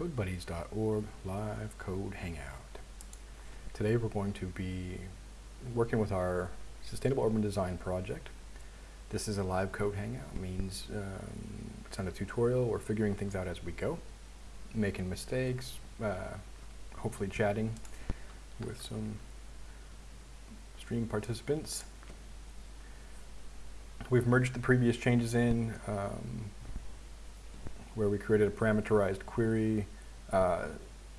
codebuddies.org live code hangout. Today we're going to be working with our sustainable urban design project. This is a live code hangout, means um, it's not a tutorial, we're figuring things out as we go, making mistakes, uh, hopefully chatting with some stream participants. We've merged the previous changes in um, where we created a parameterized query uh,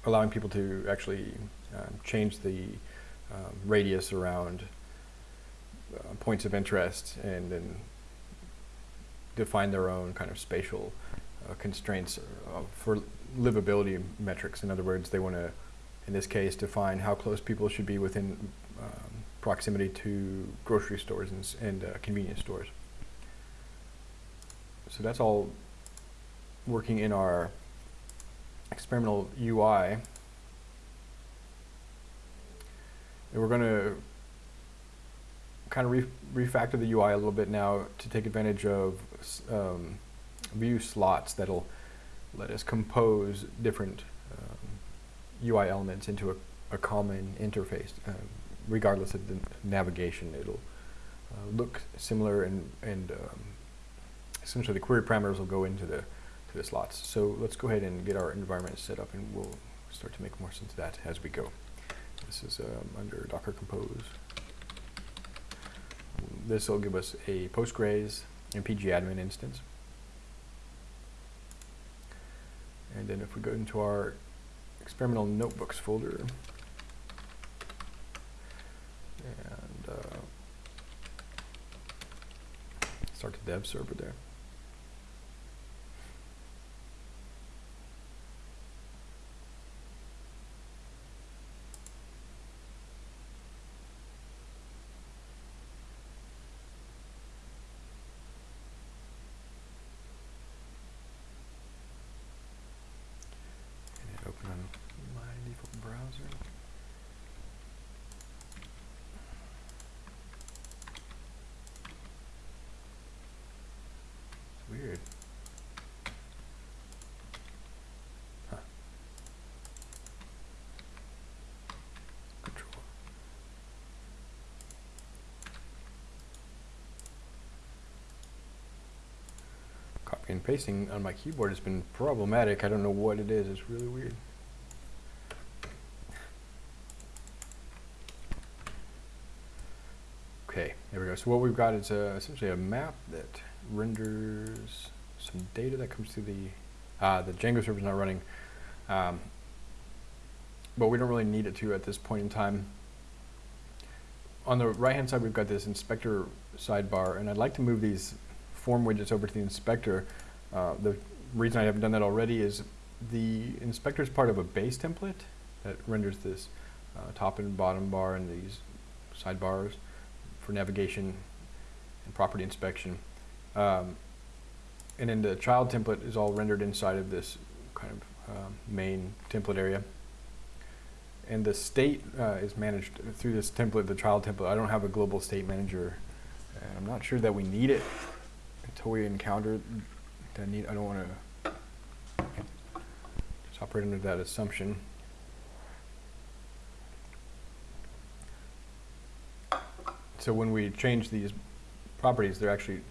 allowing people to actually um, change the um, radius around uh, points of interest and then define their own kind of spatial uh, constraints for livability metrics. In other words, they want to, in this case, define how close people should be within um, proximity to grocery stores and, and uh, convenience stores. So that's all working in our experimental UI. And we're going to kind of re refactor the UI a little bit now to take advantage of um, Vue slots that'll let us compose different um, UI elements into a, a common interface, uh, regardless of the navigation. It'll uh, look similar and, and um, essentially the query parameters will go into the to the slots. So let's go ahead and get our environment set up and we'll start to make more sense of that as we go. This is um, under Docker Compose. This will give us a Postgres and pgadmin instance. And then if we go into our experimental notebooks folder, and uh, start the dev server there. Weird. Huh. Control. Copy and pasting on my keyboard has been problematic. I don't know what it is. It's really weird. Okay, there we go. So what we've got is uh, essentially a map that renders some data that comes through the, uh, the Django server is not running, um, but we don't really need it to at this point in time. On the right hand side we've got this inspector sidebar and I'd like to move these form widgets over to the inspector. Uh, the reason I haven't done that already is the inspector is part of a base template that renders this uh, top and bottom bar and these sidebars for navigation and property inspection. Um, and then the child template is all rendered inside of this kind of um, main template area. And the state uh, is managed through this template, the child template. I don't have a global state manager. And I'm not sure that we need it until we encounter that need. I don't want to just operate under that assumption. So when we change these properties, they're actually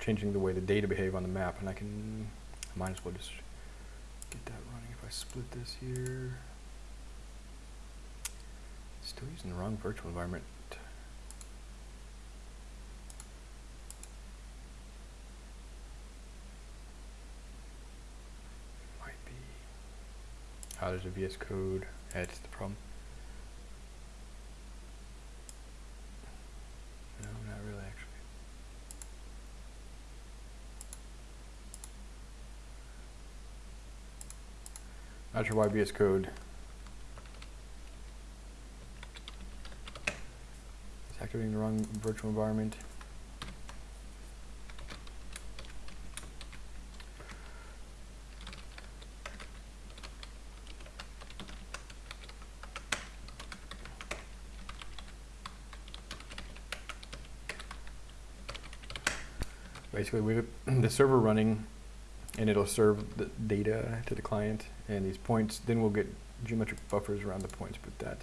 changing the way the data behave on the map, and I can, I might as well just get that running if I split this here. Still using the wrong virtual environment. Might be. Oh, there's a VS Code. That's the problem. No, not really, actually. Not sure why VS Code is activating the wrong virtual environment. Basically, we have the server running and it'll serve the data to the client and these points. Then we'll get geometric buffers around the points, but that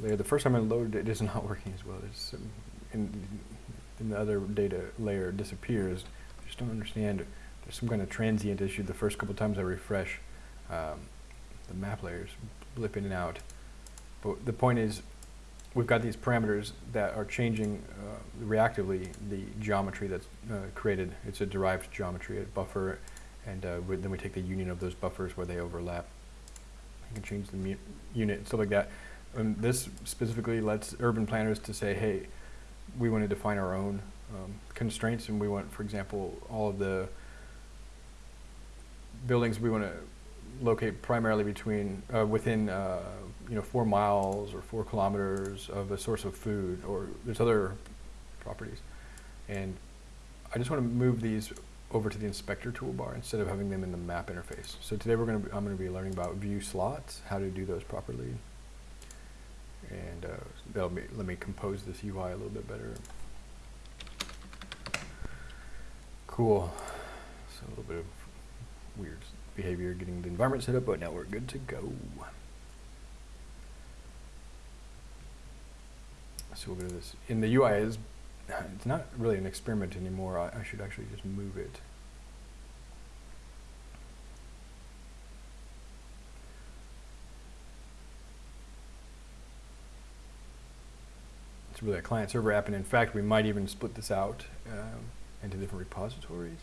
layer, the first time I loaded it, is not working as well. It's um, in, in the other data layer disappears. I just don't understand. There's some kind of transient issue. The first couple times I refresh, um, the map layers blip in and out. But the point is, we've got these parameters that are changing uh, reactively the geometry that's uh, created. It's a derived geometry, a buffer, and uh, then we take the union of those buffers where they overlap. You can change the unit and stuff like that. And this specifically lets urban planners to say, hey, we want to define our own um, constraints, and we want, for example, all of the buildings we want to locate primarily between uh, within uh, you know four miles or four kilometers of a source of food, or there's other properties, and I just want to move these over to the inspector toolbar instead of having them in the map interface. So today we're going to I'm going to be learning about Vue slots, how to do those properly, and uh, that'll be, let me compose this UI a little bit better. Cool. So a little bit of weird behavior getting the environment set up, but now we're good to go. So we'll go to this. In the UI is, it's not really an experiment anymore. I, I should actually just move it. It's really a client server app, and in fact, we might even split this out um, into different repositories.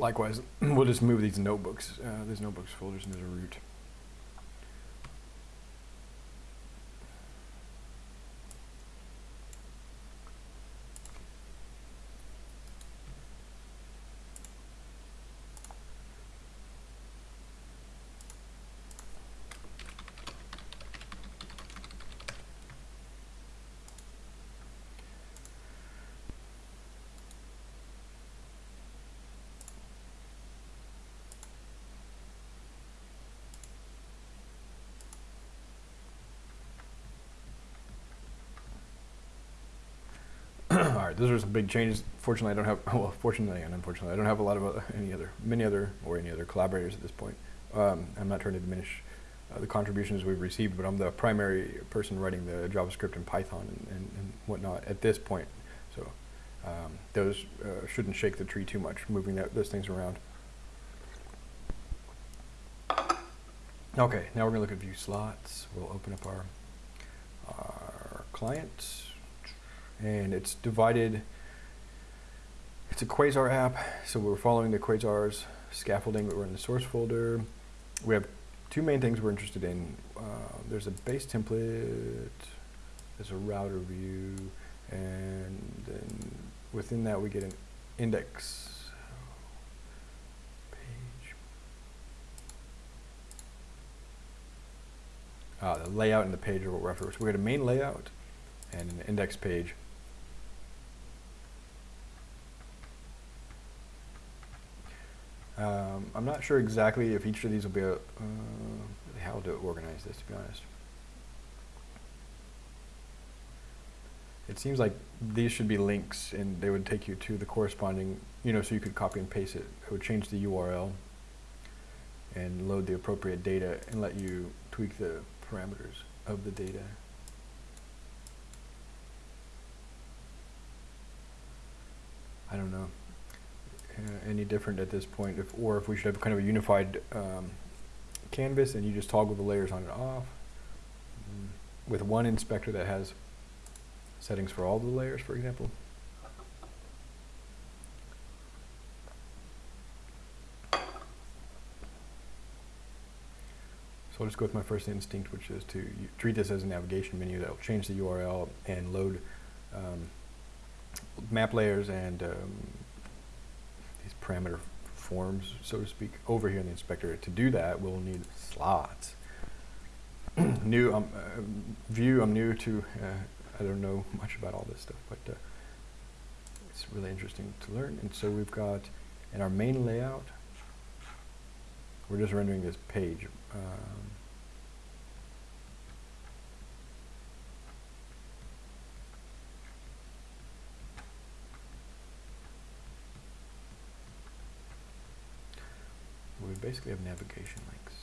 Likewise, we'll just move these notebooks, uh, these notebooks folders into the root. All right, those are some big changes. Fortunately, I don't have, well, fortunately and unfortunately, I don't have a lot of uh, any other, many other, or any other collaborators at this point. Um, I'm not trying to diminish uh, the contributions we've received, but I'm the primary person writing the JavaScript and Python and, and, and whatnot at this point. So um, those uh, shouldn't shake the tree too much, moving that, those things around. Okay, now we're gonna look at Vue slots. We'll open up our, our client and it's divided. It's a Quasar app, so we're following the Quasar's scaffolding, but we're in the source folder. We have two main things we're interested in. Uh, there's a base template, there's a router view, and then within that we get an index page. Uh, the layout and the page are what we're after. So we get a main layout and an index page. Um, I'm not sure exactly if each of these will be a, uh, how to organize this, to be honest. It seems like these should be links and they would take you to the corresponding, you know, so you could copy and paste it. It would change the URL and load the appropriate data and let you tweak the parameters of the data. I don't know. Uh, any different at this point, if, or if we should have kind of a unified um, canvas and you just toggle the layers on and off mm, with one inspector that has settings for all the layers, for example. So I'll just go with my first instinct, which is to treat this as a navigation menu that will change the URL and load um, map layers and um, these parameter forms, so to speak, over here in the inspector. To do that, we'll need slots. new um, uh, Vue, I'm new to, uh, I don't know much about all this stuff, but uh, it's really interesting to learn. And so we've got, in our main layout, we're just rendering this page. Um, we basically have navigation links.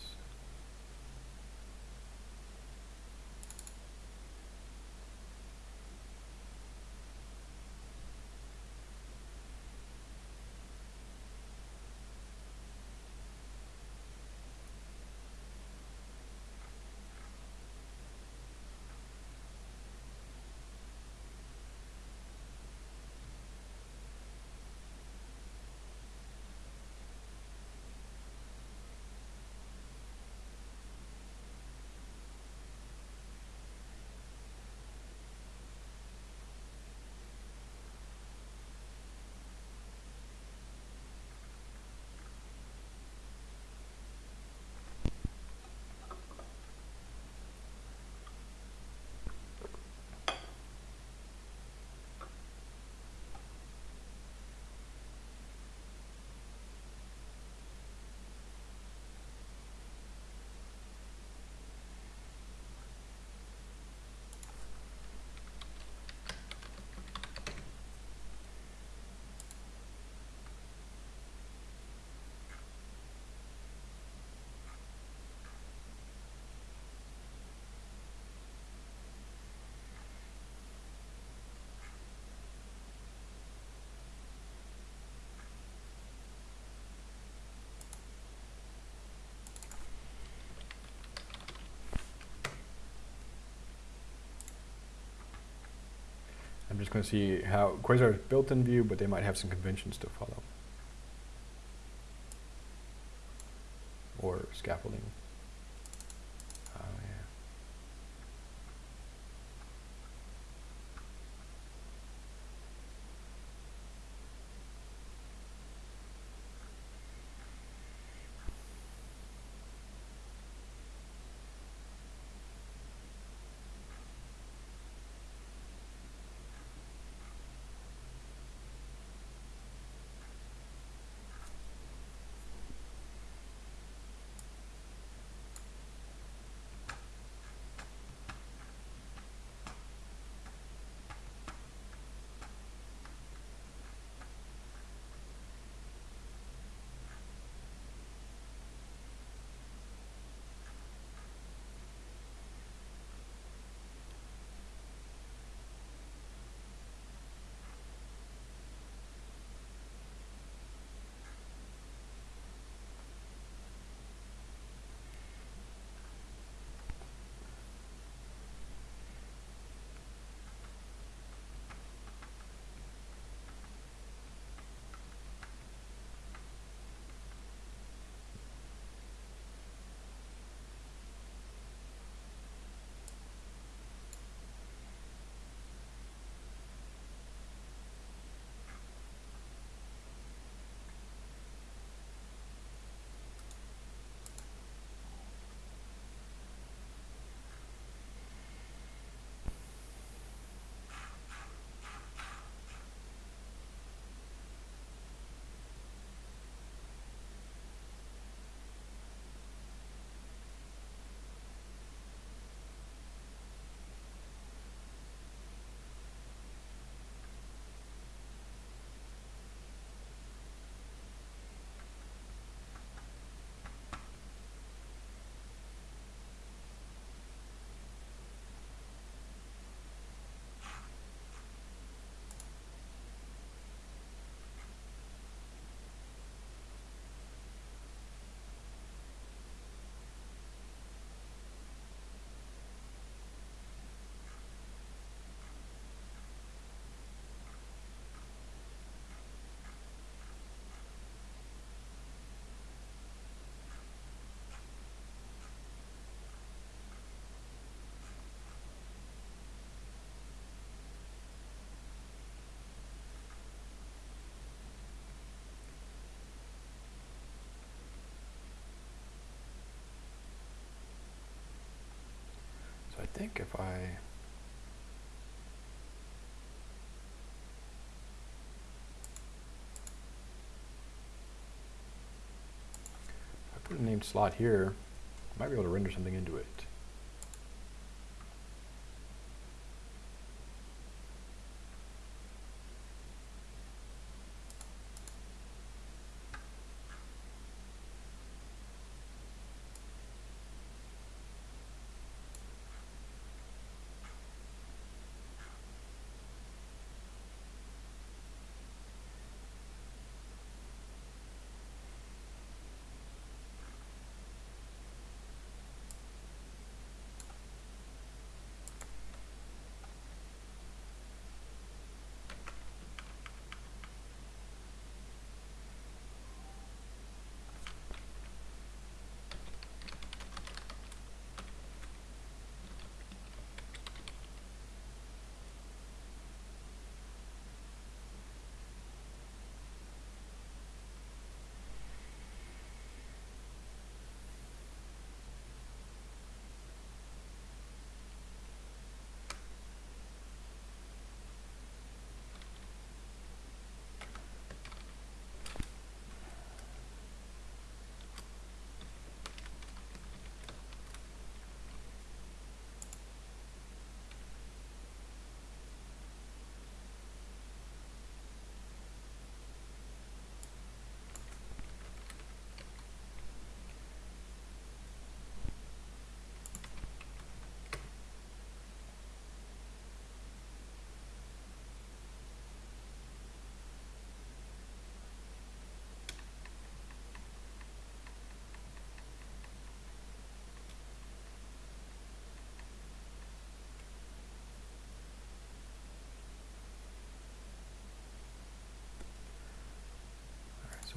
I'm just going to see how Quasar is built in Vue, but they might have some conventions to follow. Or scaffolding. Think if I if I put a named slot here, I might be able to render something into it.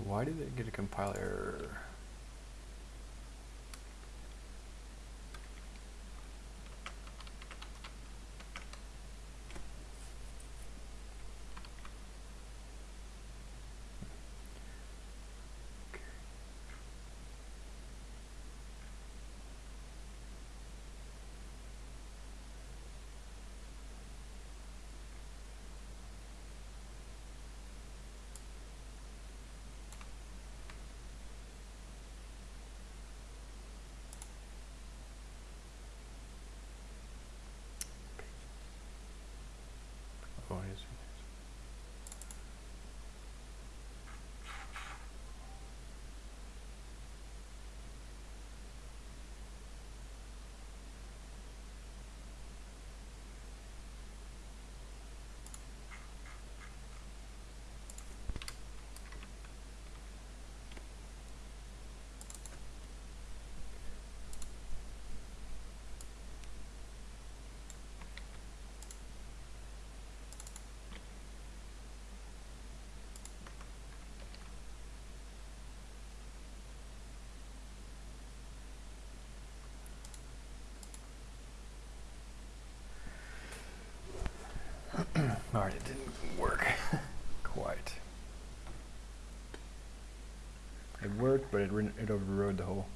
Why did it get a compile error? Oh, I see. All right, it didn't work quite. It worked, but it, it overrode the whole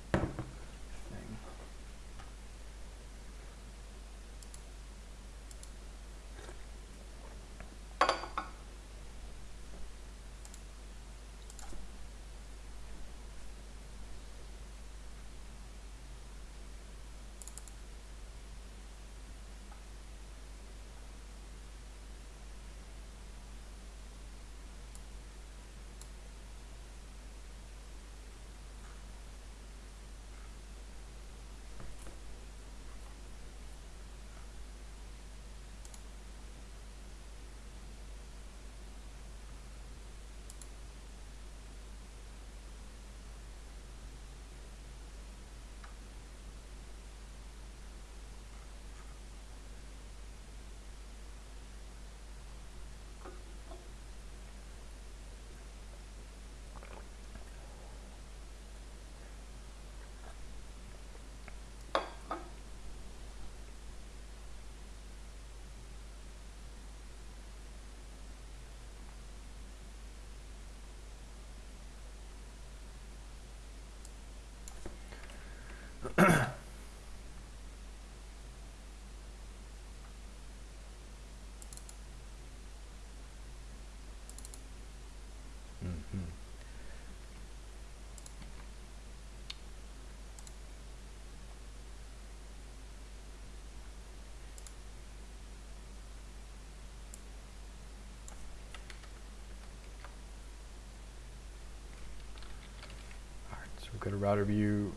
go to router view,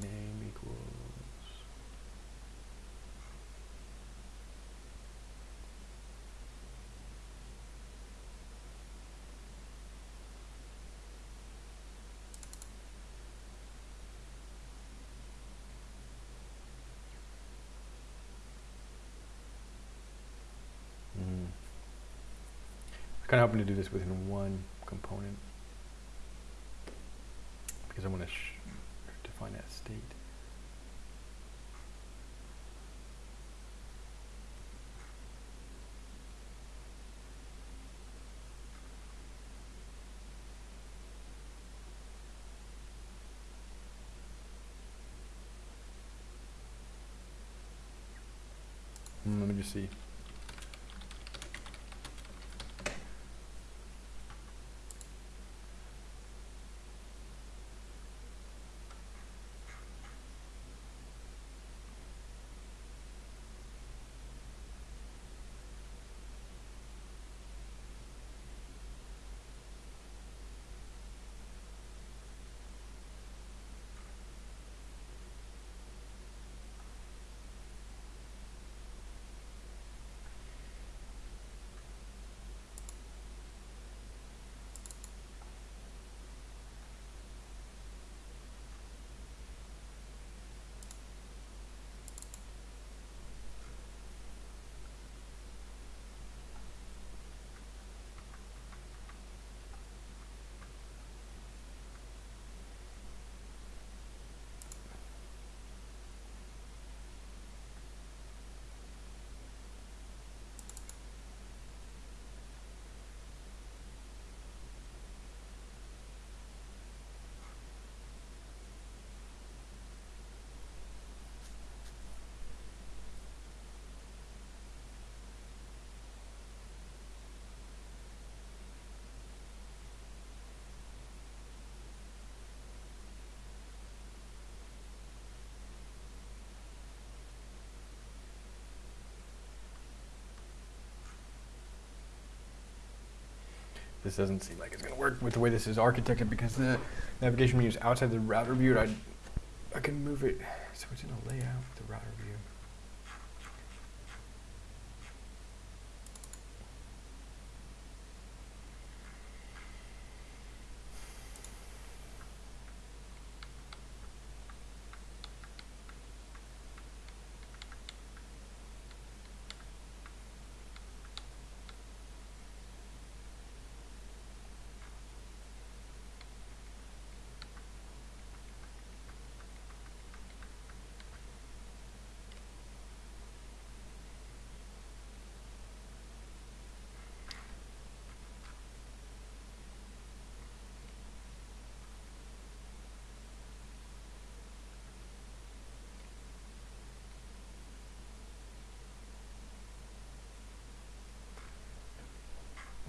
name equals. Mm. Kind of hoping to do this within one component I want to define that state. Mm, let me just see. This doesn't seem like it's going to work with the way this is architected because the navigation menu is outside the router view. I, I can move it so it's in a layout with the router view.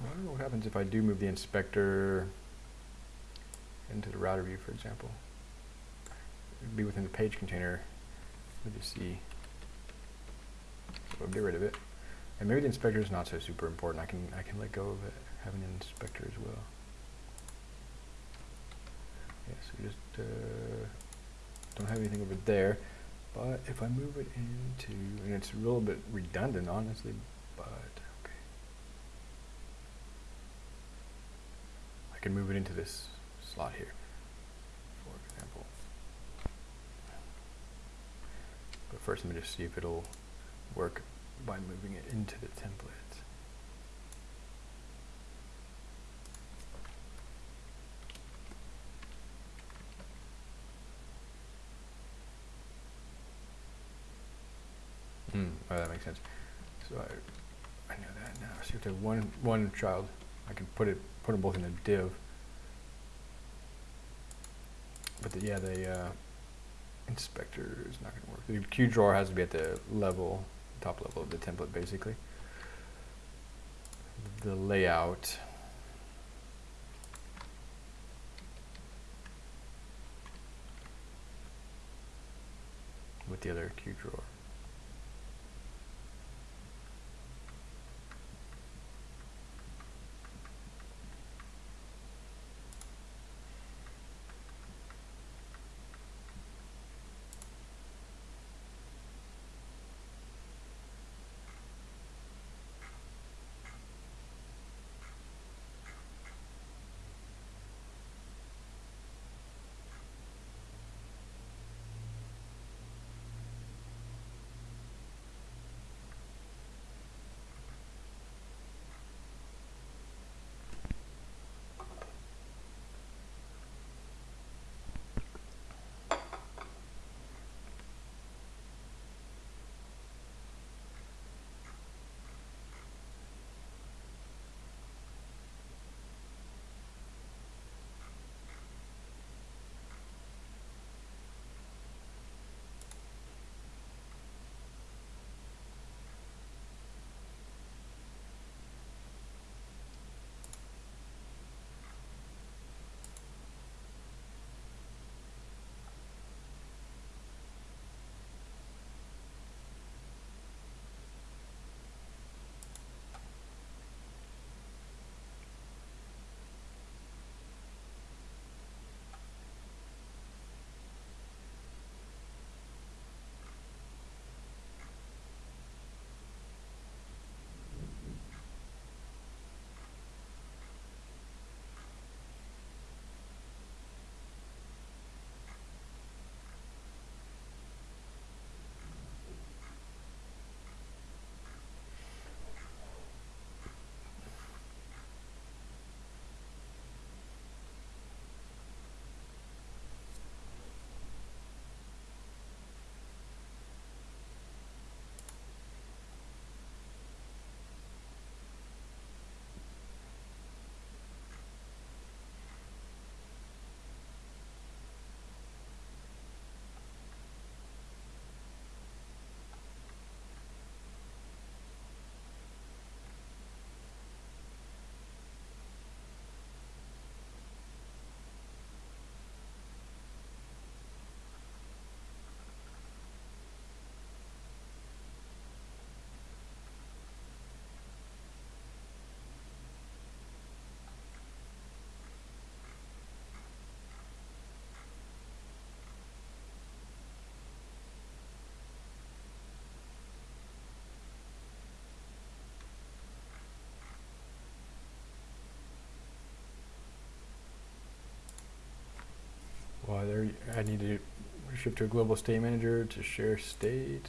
I wonder what happens if I do move the inspector into the router view, for example. It'd be within the page container. Let me just see. So we'll get rid of it. And maybe the inspector is not so super important. I can I can let go of it, having an inspector as well. Yeah, so we just uh, don't have anything over there. But if I move it into, and it's a little bit redundant, honestly, but okay. I can move it into this slot here, for example. But first, let me just see if it'll work by moving it into the template. Hmm, oh, that makes sense. So I, I know that now. So if there's one one child, I can put it put them both in a div. But the, yeah, the uh, inspector is not going to work. The Q drawer has to be at the level, top level of the template, basically. The layout. With the other Q drawer. I need to shift to a global state manager to share state.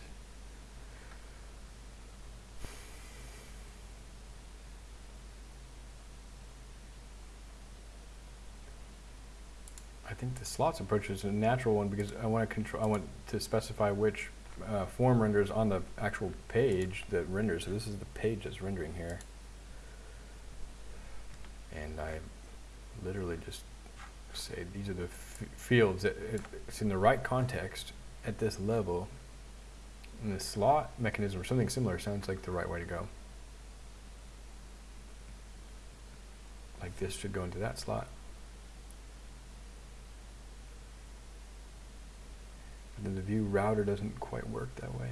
I think the slots approach is a natural one because I want to control. I want to specify which uh, form renders on the actual page that renders. So this is the page that's rendering here, and I literally just say these are the fields that it's in the right context at this level. And the slot mechanism or something similar sounds like the right way to go. Like this should go into that slot. But then the Vue router doesn't quite work that way.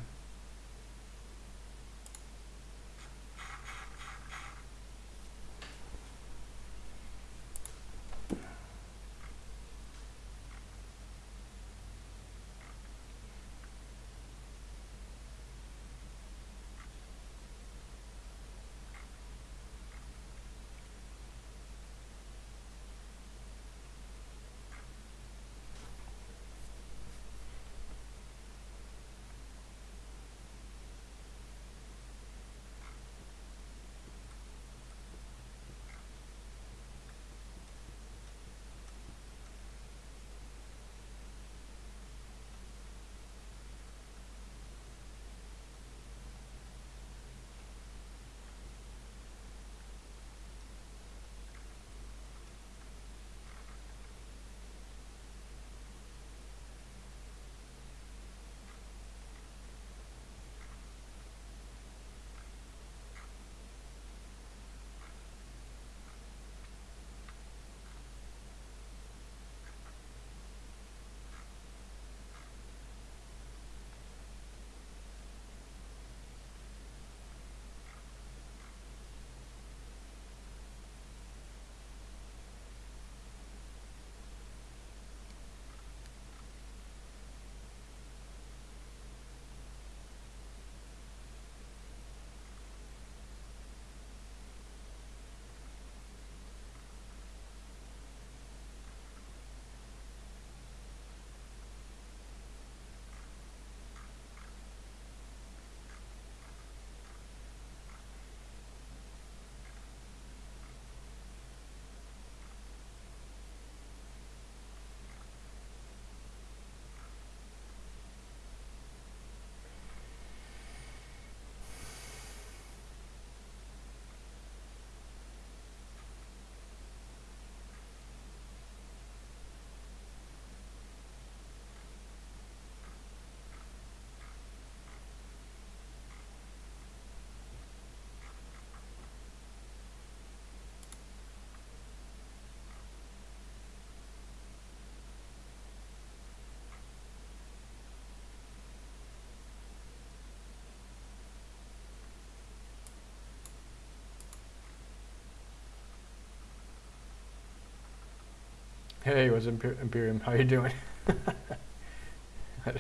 Hey, what's Imper Imperium? How you doing?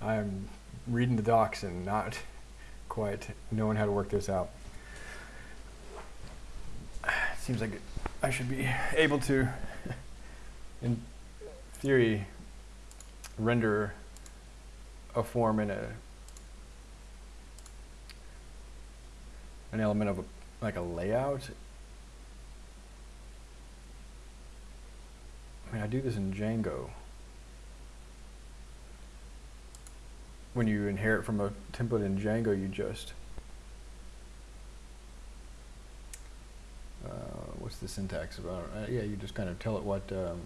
I'm reading the docs and not quite knowing how to work this out. Seems like I should be able to, in theory, render a form in a an element of a, like a layout I mean, I do this in Django. When you inherit from a template in Django, you just, uh, what's the syntax about? Uh, yeah, you just kind of tell it what, um,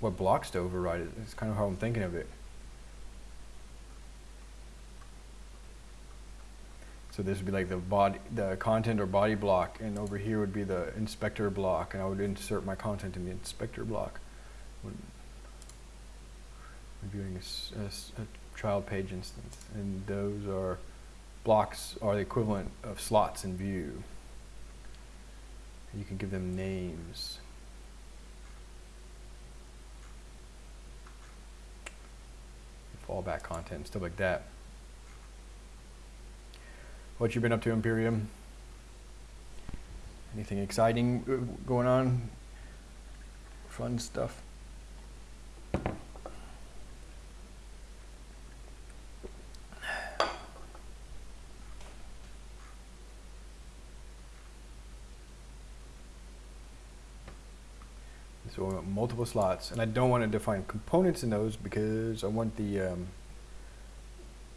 what blocks to override. It's kind of how I'm thinking of it. So this would be like the body, the content or body block, and over here would be the inspector block, and I would insert my content in the inspector block. Reviewing a, a, a child page instance, and those are blocks are the equivalent of slots in Vue. You can give them names. Fallback content, stuff like that what you've been up to, Imperium. Anything exciting uh, going on? Fun stuff? So multiple slots, and I don't want to define components in those because I want the um,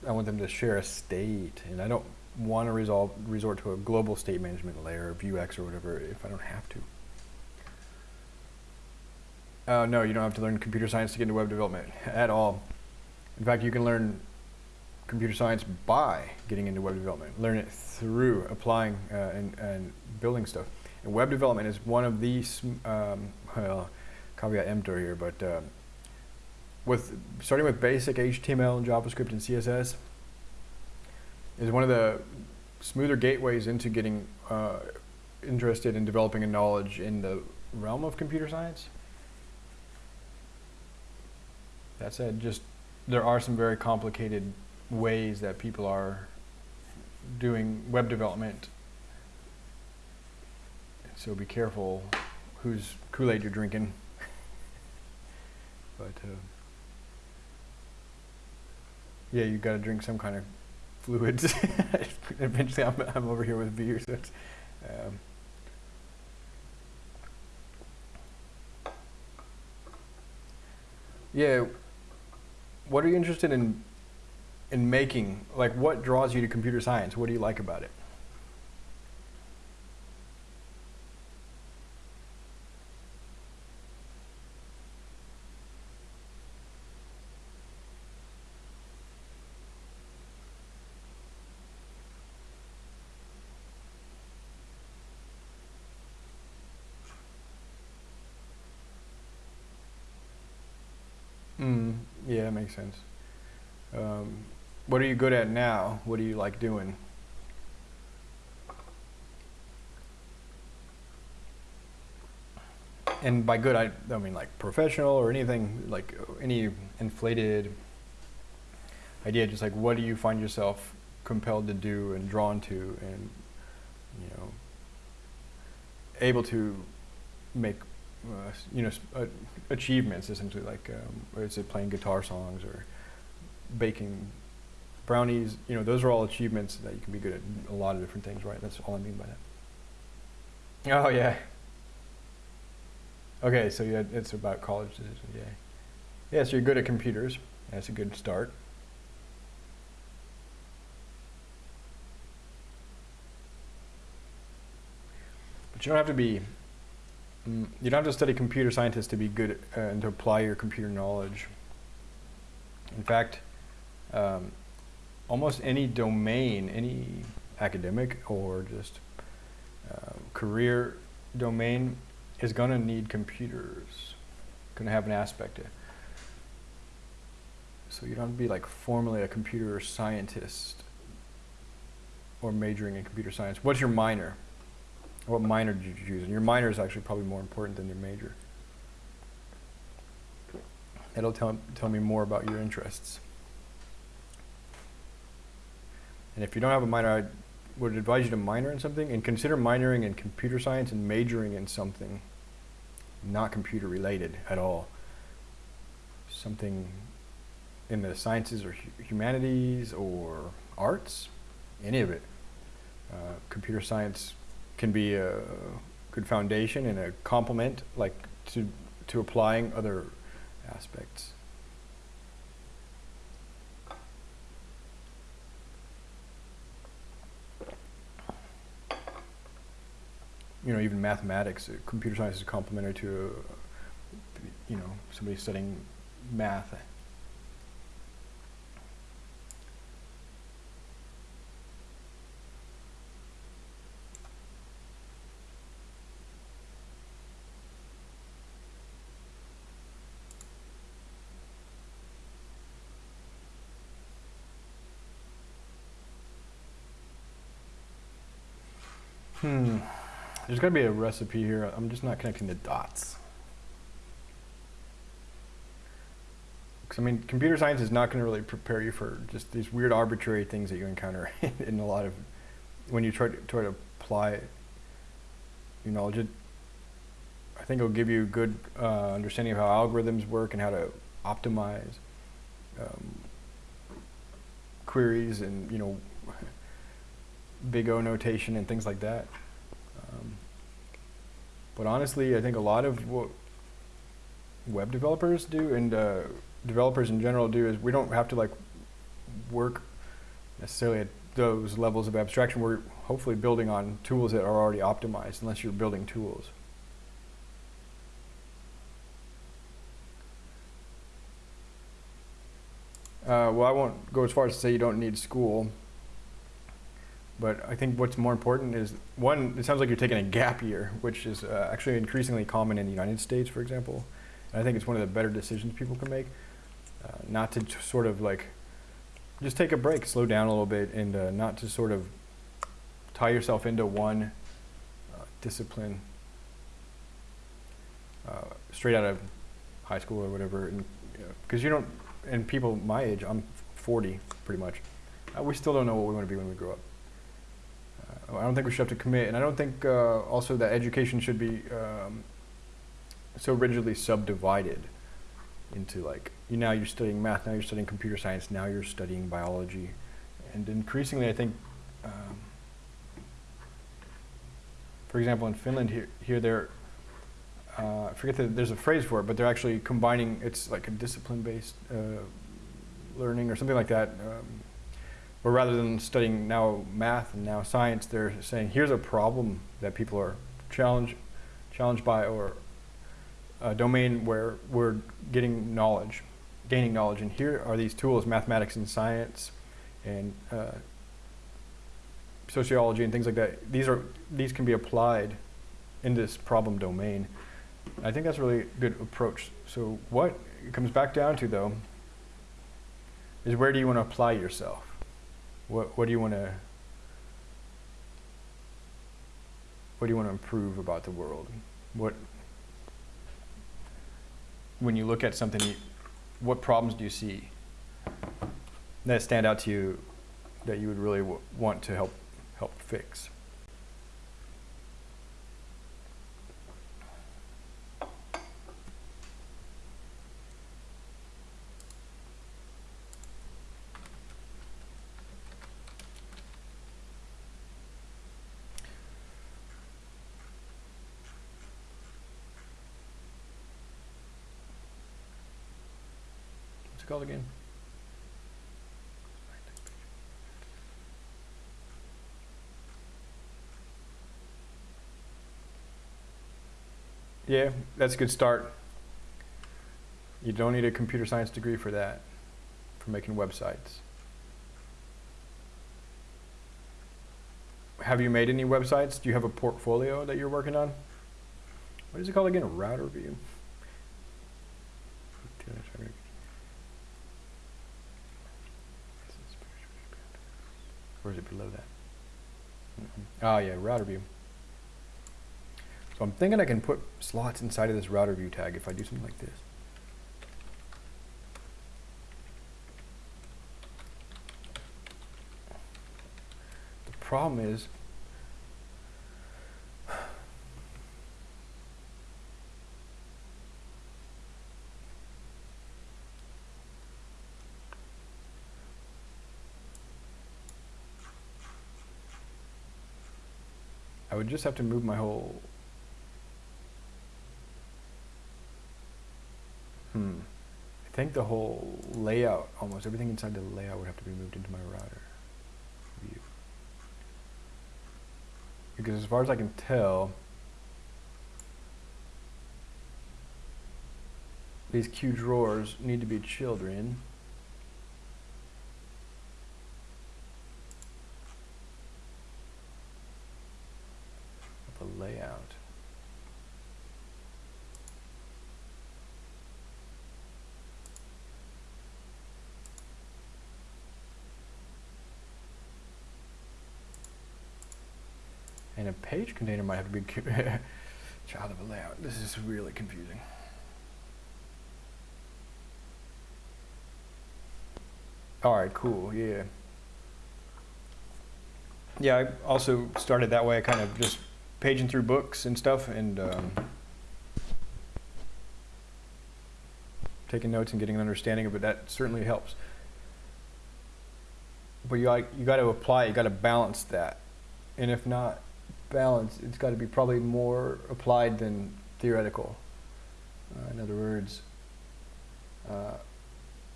I want them to share a state, and I don't want to resolve resort to a global state management layer, Vuex or whatever, if I don't have to. Uh, no, you don't have to learn computer science to get into web development at all. In fact, you can learn computer science by getting into web development. Learn it through applying uh, and, and building stuff. And web development is one of these, um, well, caveat emptor here, but uh, with starting with basic HTML and JavaScript and CSS is one of the smoother gateways into getting uh, interested in developing a knowledge in the realm of computer science. That said, just there are some very complicated ways that people are doing web development. So be careful whose Kool-Aid you're drinking. but uh, yeah, you've got to drink some kind of fluids. Eventually, I'm, I'm over here with beer, so it's. Um, yeah, what are you interested in in making? Like, what draws you to computer science? What do you like about it? Mm, yeah, makes sense. Um, what are you good at now? What do you like doing? And by good, I, I mean like professional or anything, like any inflated idea, just like what do you find yourself compelled to do and drawn to and, you know, able to make, uh, you know, uh, achievements essentially, like, um, is it playing guitar songs or baking brownies, you know, those are all achievements that you can be good at a lot of different things, right? That's all I mean by that. Oh, yeah. Okay, so yeah, it's about college decisions, yeah. Yeah, so you're good at computers. That's a good start. But you don't have to be, mm, you don't have to study computer scientists to be good uh, and to apply your computer knowledge. In fact, um, almost any domain, any academic or just uh, career domain is going to need computers, going to have an aspect to it. So you don't have to be like formally a computer scientist or majoring in computer science. What's your minor? What minor did you choose? And your minor is actually probably more important than your major. It'll tell, tell me more about your interests. And if you don't have a minor, I would advise you to minor in something and consider minoring in computer science and majoring in something not computer related at all. Something in the sciences or humanities or arts, any of it. Uh, computer science can be a good foundation and a complement like to, to applying other aspects. you know, even mathematics, uh, computer science is complementary to, uh, you know, somebody studying math. Hmm. There's got to be a recipe here. I'm just not connecting the dots. Because, I mean, computer science is not going to really prepare you for just these weird arbitrary things that you encounter in a lot of, when you try to, try to apply your knowledge. It, I think it'll give you a good uh, understanding of how algorithms work and how to optimize um, queries and, you know, big O notation and things like that. Um, but honestly, I think a lot of what web developers do and uh, developers in general do is we don't have to like work necessarily at those levels of abstraction. We're hopefully building on tools that are already optimized unless you're building tools. Uh, well, I won't go as far as to say you don't need school. But I think what's more important is one, it sounds like you're taking a gap year, which is uh, actually increasingly common in the United States, for example. And I think it's one of the better decisions people can make. Uh, not to sort of like just take a break, slow down a little bit, and uh, not to sort of tie yourself into one uh, discipline uh, straight out of high school or whatever. Because you, know, you don't, and people my age, I'm 40 pretty much, uh, we still don't know what we want to be when we grow up. I don't think we should have to commit, and I don't think uh, also that education should be um, so rigidly subdivided into like you now you're studying math, now you're studying computer science, now you're studying biology, and increasingly I think, um, for example, in Finland here, here they're uh, I forget that there's a phrase for it, but they're actually combining. It's like a discipline-based uh, learning or something like that. Um, where rather than studying now math and now science, they're saying here's a problem that people are challenged challenged by, or a domain where we're getting knowledge, gaining knowledge, and here are these tools, mathematics and science, and uh, sociology and things like that. These are these can be applied in this problem domain. I think that's a really good approach. So what it comes back down to though is where do you want to apply yourself? What what do you want to what do you want to improve about the world? What when you look at something, what problems do you see that stand out to you that you would really want to help help fix? Again? Yeah, that's a good start. You don't need a computer science degree for that, for making websites. Have you made any websites? Do you have a portfolio that you're working on? What is it called again? A router view? Or is it below that? Mm-mm. Oh yeah, router view. So I'm thinking I can put slots inside of this router view tag if I do something like this. The problem is would just have to move my whole. Hmm. I think the whole layout, almost everything inside the layout would have to be moved into my router view. Because as far as I can tell, these Q drawers need to be children. of the layout. And a page container might have to be child of a layout. This is really confusing. All right, cool. Yeah. Yeah, I also started that way. Kind of just paging through books and stuff and um, taking notes and getting an understanding of it. That certainly helps. But you you got to apply. You got to balance that, and if not balance, it's got to be probably more applied than theoretical. Uh, in other words, uh,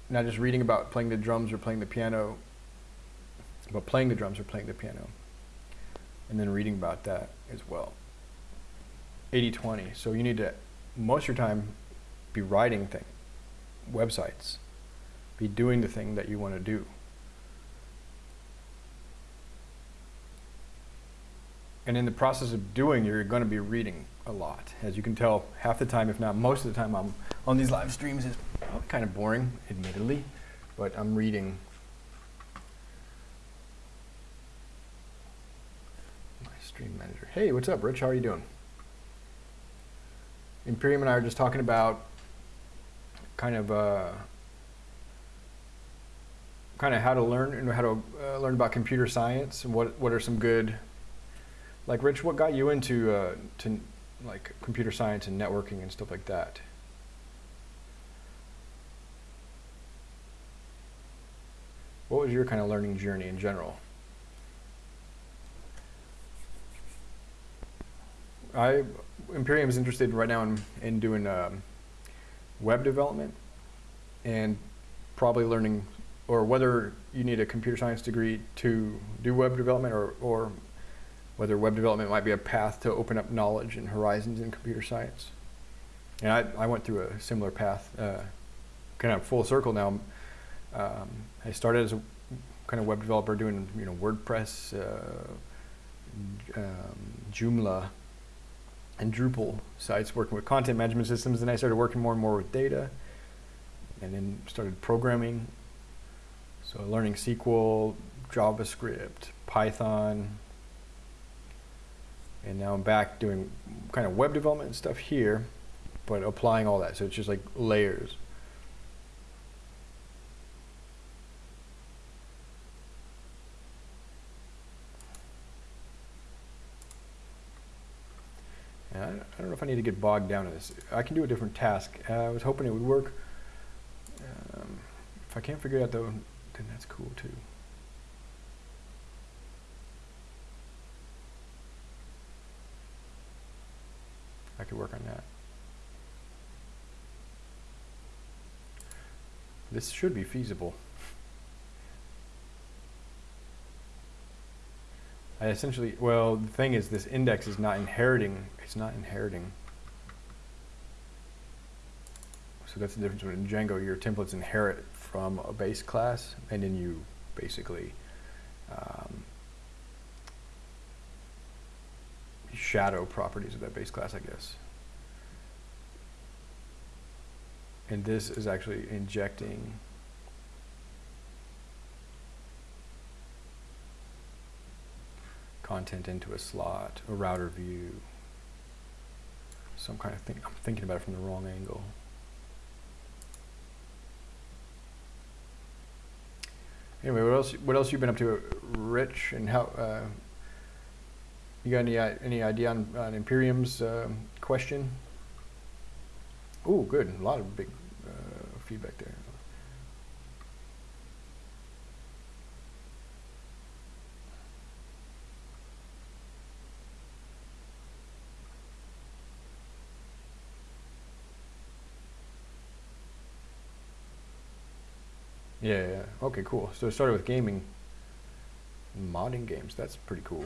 not just reading about playing the drums or playing the piano, but playing the drums or playing the piano, and then reading about that as well. 80-20. So you need to, most of your time, be writing things, websites, be doing the thing that you want to do. And in the process of doing, you're going to be reading a lot. As you can tell, half the time, if not most of the time, I'm on these live streams is kind of boring, admittedly, but I'm reading my stream manager. Hey, what's up, Rich? How are you doing? Imperium and I are just talking about kind of uh, kind of how to learn and how to uh, learn about computer science and what what are some good like Rich, what got you into uh, to like computer science and networking and stuff like that? What was your kind of learning journey in general? I Imperium is interested right now in, in doing um, web development and probably learning or whether you need a computer science degree to do web development or, or whether web development might be a path to open up knowledge and horizons in computer science. And I, I went through a similar path, uh, kind of full circle now. Um, I started as a kind of web developer doing you know WordPress, uh, um, Joomla, and Drupal sites, working with content management systems. And I started working more and more with data, and then started programming. So learning SQL, JavaScript, Python, and now I'm back doing kind of web development stuff here, but applying all that. So it's just like layers. I don't know if I need to get bogged down in this. I can do a different task. Uh, I was hoping it would work. Um, if I can't figure it out though, then that's cool too. I could work on that. This should be feasible. I essentially, well, the thing is this index is not inheriting, it's not inheriting. So that's the difference between Django, your templates inherit from a base class and then you basically um, shadow properties of that base class, I guess. And this is actually injecting content into a slot, a router view, So I'm kind of thing. I'm thinking about it from the wrong angle. Anyway, what else? What else you been up to, Rich? And how? Uh, you got any any idea on, on Imperium's uh, question? Oh, good. A lot of big uh, feedback there. Yeah, yeah. Okay, cool. So it started with gaming, modding games. That's pretty cool.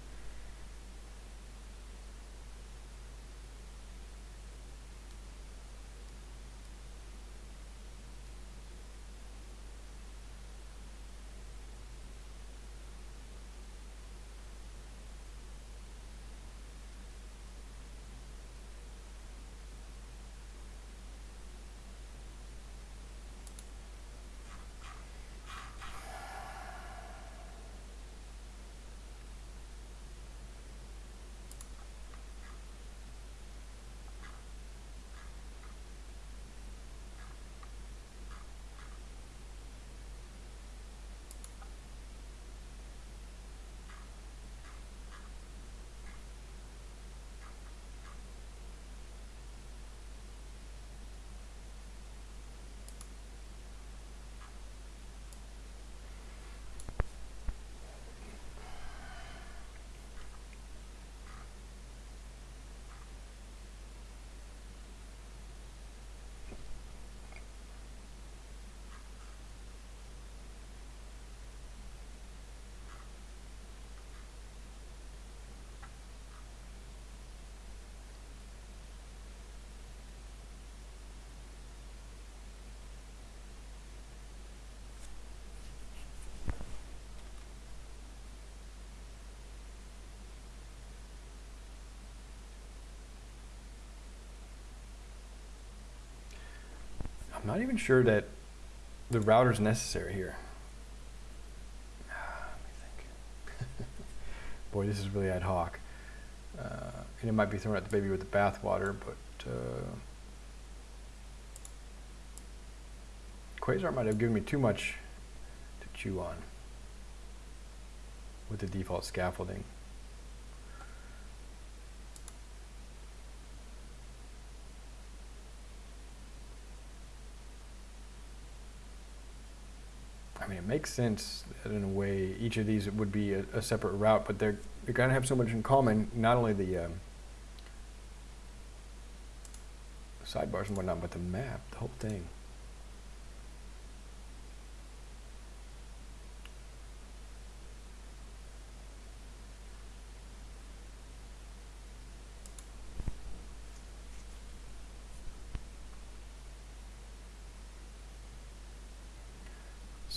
I'm not even sure that the router is necessary here. Think. Boy, this is really ad hoc. Uh, and it might be throwing out the baby with the bathwater, but uh, Quasar might have given me too much to chew on with the default scaffolding. Makes sense that in a way each of these would be a, a separate route, but they're they're gonna have so much in common. Not only the um, sidebars and whatnot, but the map, the whole thing.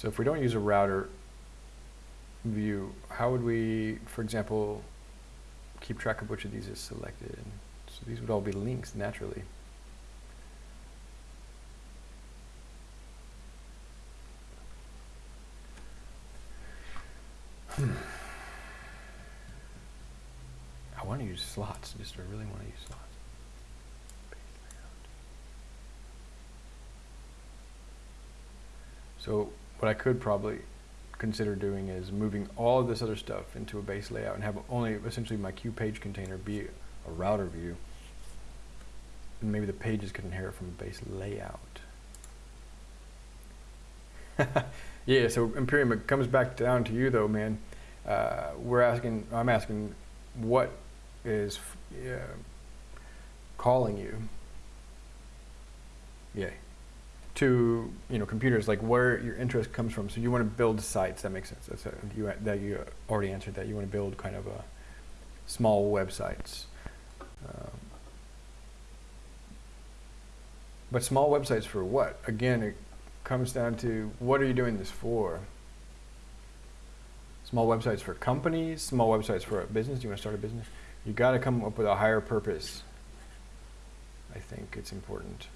So if we don't use a router view, how would we, for example, keep track of which of these is selected? So these would all be links naturally. Hmm. I want to use slots, just I really want to use slots. So what I could probably consider doing is moving all of this other stuff into a base layout and have only essentially my Q page container be a router view. And maybe the pages could inherit from a base layout. yeah, so Imperium, it comes back down to you though, man. Uh, we're asking, I'm asking, what is uh, calling you? Yeah to you know computers like where your interest comes from. So you want to build sites. That makes sense. That's a, you that you already answered that. You want to build kind of a small websites. Um, but small websites for what? Again, it comes down to what are you doing this for? Small websites for companies, small websites for a business. Do you want to start a business? You got to come up with a higher purpose. I think it's important.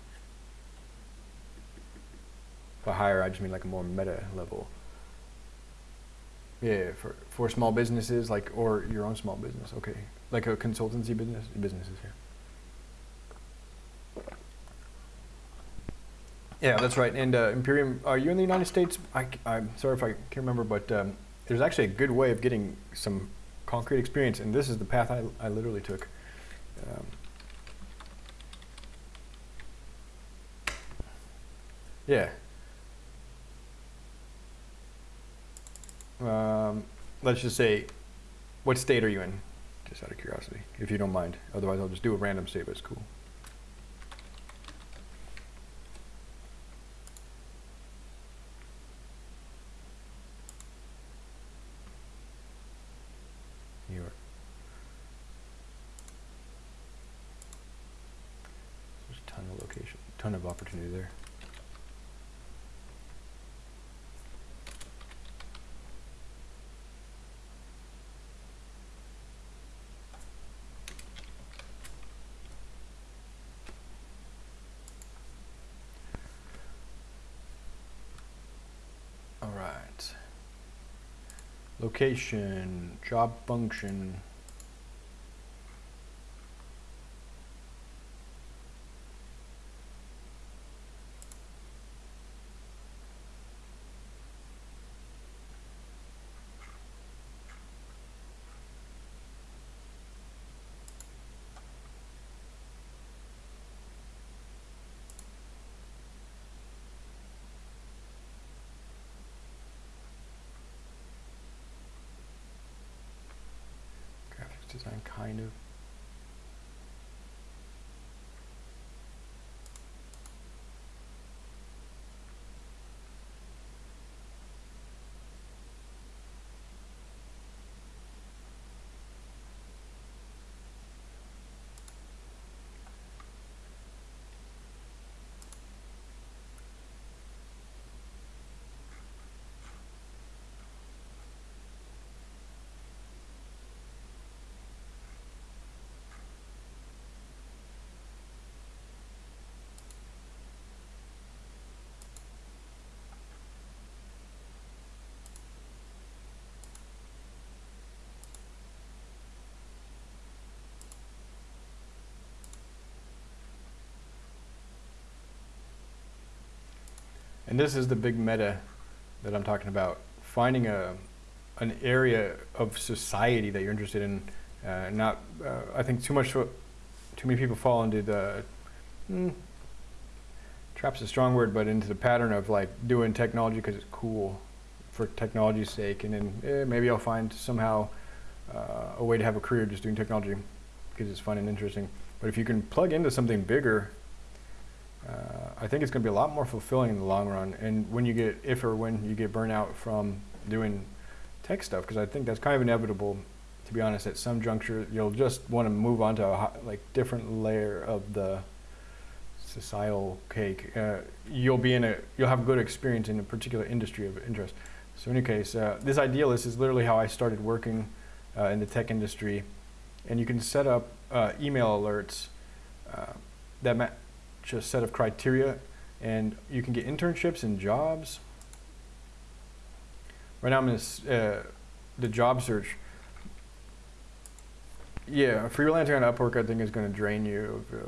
By higher, I just mean like a more meta level. Yeah, for for small businesses, like or your own small business. Okay, like a consultancy business, businesses here. Yeah, that's right. And uh, Imperium, are you in the United States? I, am sorry if I can't remember, but um, there's actually a good way of getting some concrete experience, and this is the path I, I literally took. Um, yeah, Um, let's just say, what state are you in? Just out of curiosity, if you don't mind. Otherwise, I'll just do a random state, but it's cool. New York. There's a ton of location, ton of opportunity there. Location, job function. Design, kind of. And this is the big meta that I'm talking about. Finding a an area of society that you're interested in. Uh, not, uh, I think too much, too many people fall into the, mm, trap's a strong word, but into the pattern of like doing technology because it's cool for technology's sake. And then eh, maybe I'll find somehow uh, a way to have a career just doing technology because it's fun and interesting. But if you can plug into something bigger, uh, I think it's going to be a lot more fulfilling in the long run. And when you get, if or when you get burnout from doing tech stuff, because I think that's kind of inevitable, to be honest, at some juncture, you'll just want to move on to a like different layer of the societal cake. Uh, you'll be in a, you'll have good experience in a particular industry of interest. So in any case, uh, this Idealist is literally how I started working uh, in the tech industry. And you can set up uh, email alerts uh, that a set of criteria and you can get internships and jobs. Right now I'm in uh, the job search. Yeah, freelancing on Upwork I think is going to drain you of uh,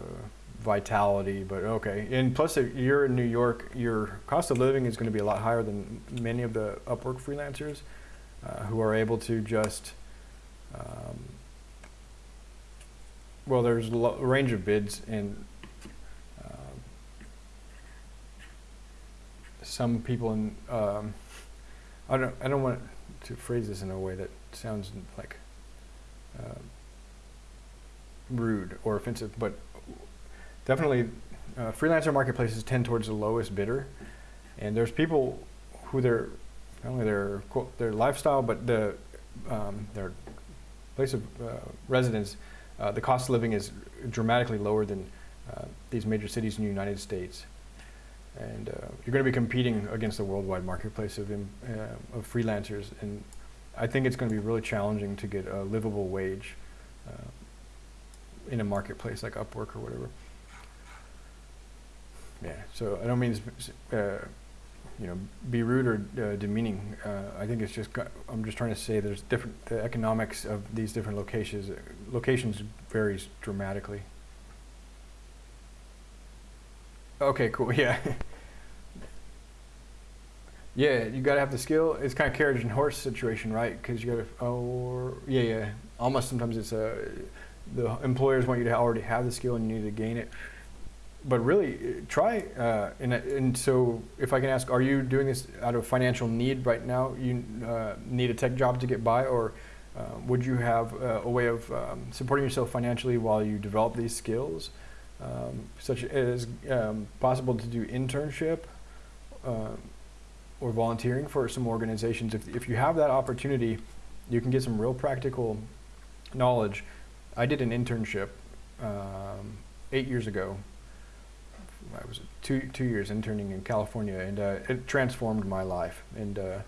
vitality, but okay. And plus if you're in New York, your cost of living is going to be a lot higher than many of the Upwork freelancers uh, who are able to just um, well, there's a range of bids, and some people in um, I don't I don't want to phrase this in a way that sounds like uh, rude or offensive, but definitely uh, freelancer marketplaces tend towards the lowest bidder, and there's people who their not only their their lifestyle, but the um, their place of uh, residence, uh, the cost of living is dramatically lower than uh, these major cities in the United States. And uh, you're going to be competing against the worldwide marketplace of, uh, of freelancers. And I think it's going to be really challenging to get a livable wage uh, in a marketplace like Upwork or whatever. Yeah, so I don't mean you know, be rude or uh, demeaning. Uh, I think it's just, I'm just trying to say there's different, the economics of these different locations, locations varies dramatically. Okay, cool, yeah. yeah, you gotta have the skill. It's kind of carriage and horse situation, right? Because you gotta, oh, yeah, yeah. Almost sometimes it's a, uh, the employers want you to already have the skill and you need to gain it but really try uh, and, and so if I can ask are you doing this out of financial need right now you uh, need a tech job to get by or uh, would you have uh, a way of um, supporting yourself financially while you develop these skills um, such as um, possible to do internship uh, or volunteering for some organizations. If, if you have that opportunity you can get some real practical knowledge. I did an internship um, eight years ago. I was two two years interning in California, and uh, it transformed my life. And uh,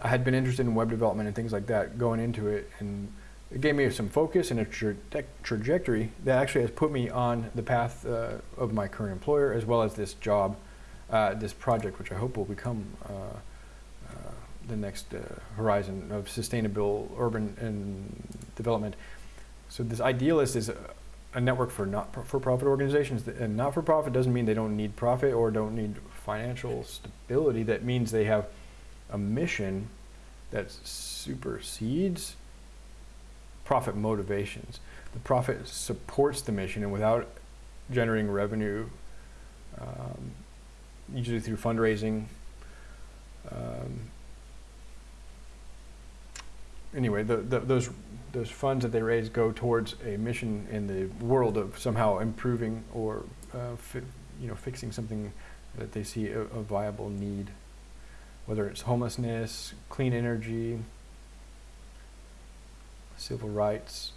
I had been interested in web development and things like that going into it, and it gave me some focus and a tra trajectory that actually has put me on the path uh, of my current employer, as well as this job, uh, this project, which I hope will become uh, uh, the next horizon of sustainable urban and development. So this Idealist is a network for not-for-profit organizations. And not-for-profit doesn't mean they don't need profit or don't need financial stability. That means they have a mission that supersedes profit motivations. The profit supports the mission and without generating revenue, um, usually through fundraising, um, anyway, the, the, those those funds that they raise go towards a mission in the world of somehow improving or uh, you know fixing something that they see a, a, viable need, whether it's homelessness, clean energy, civil rights.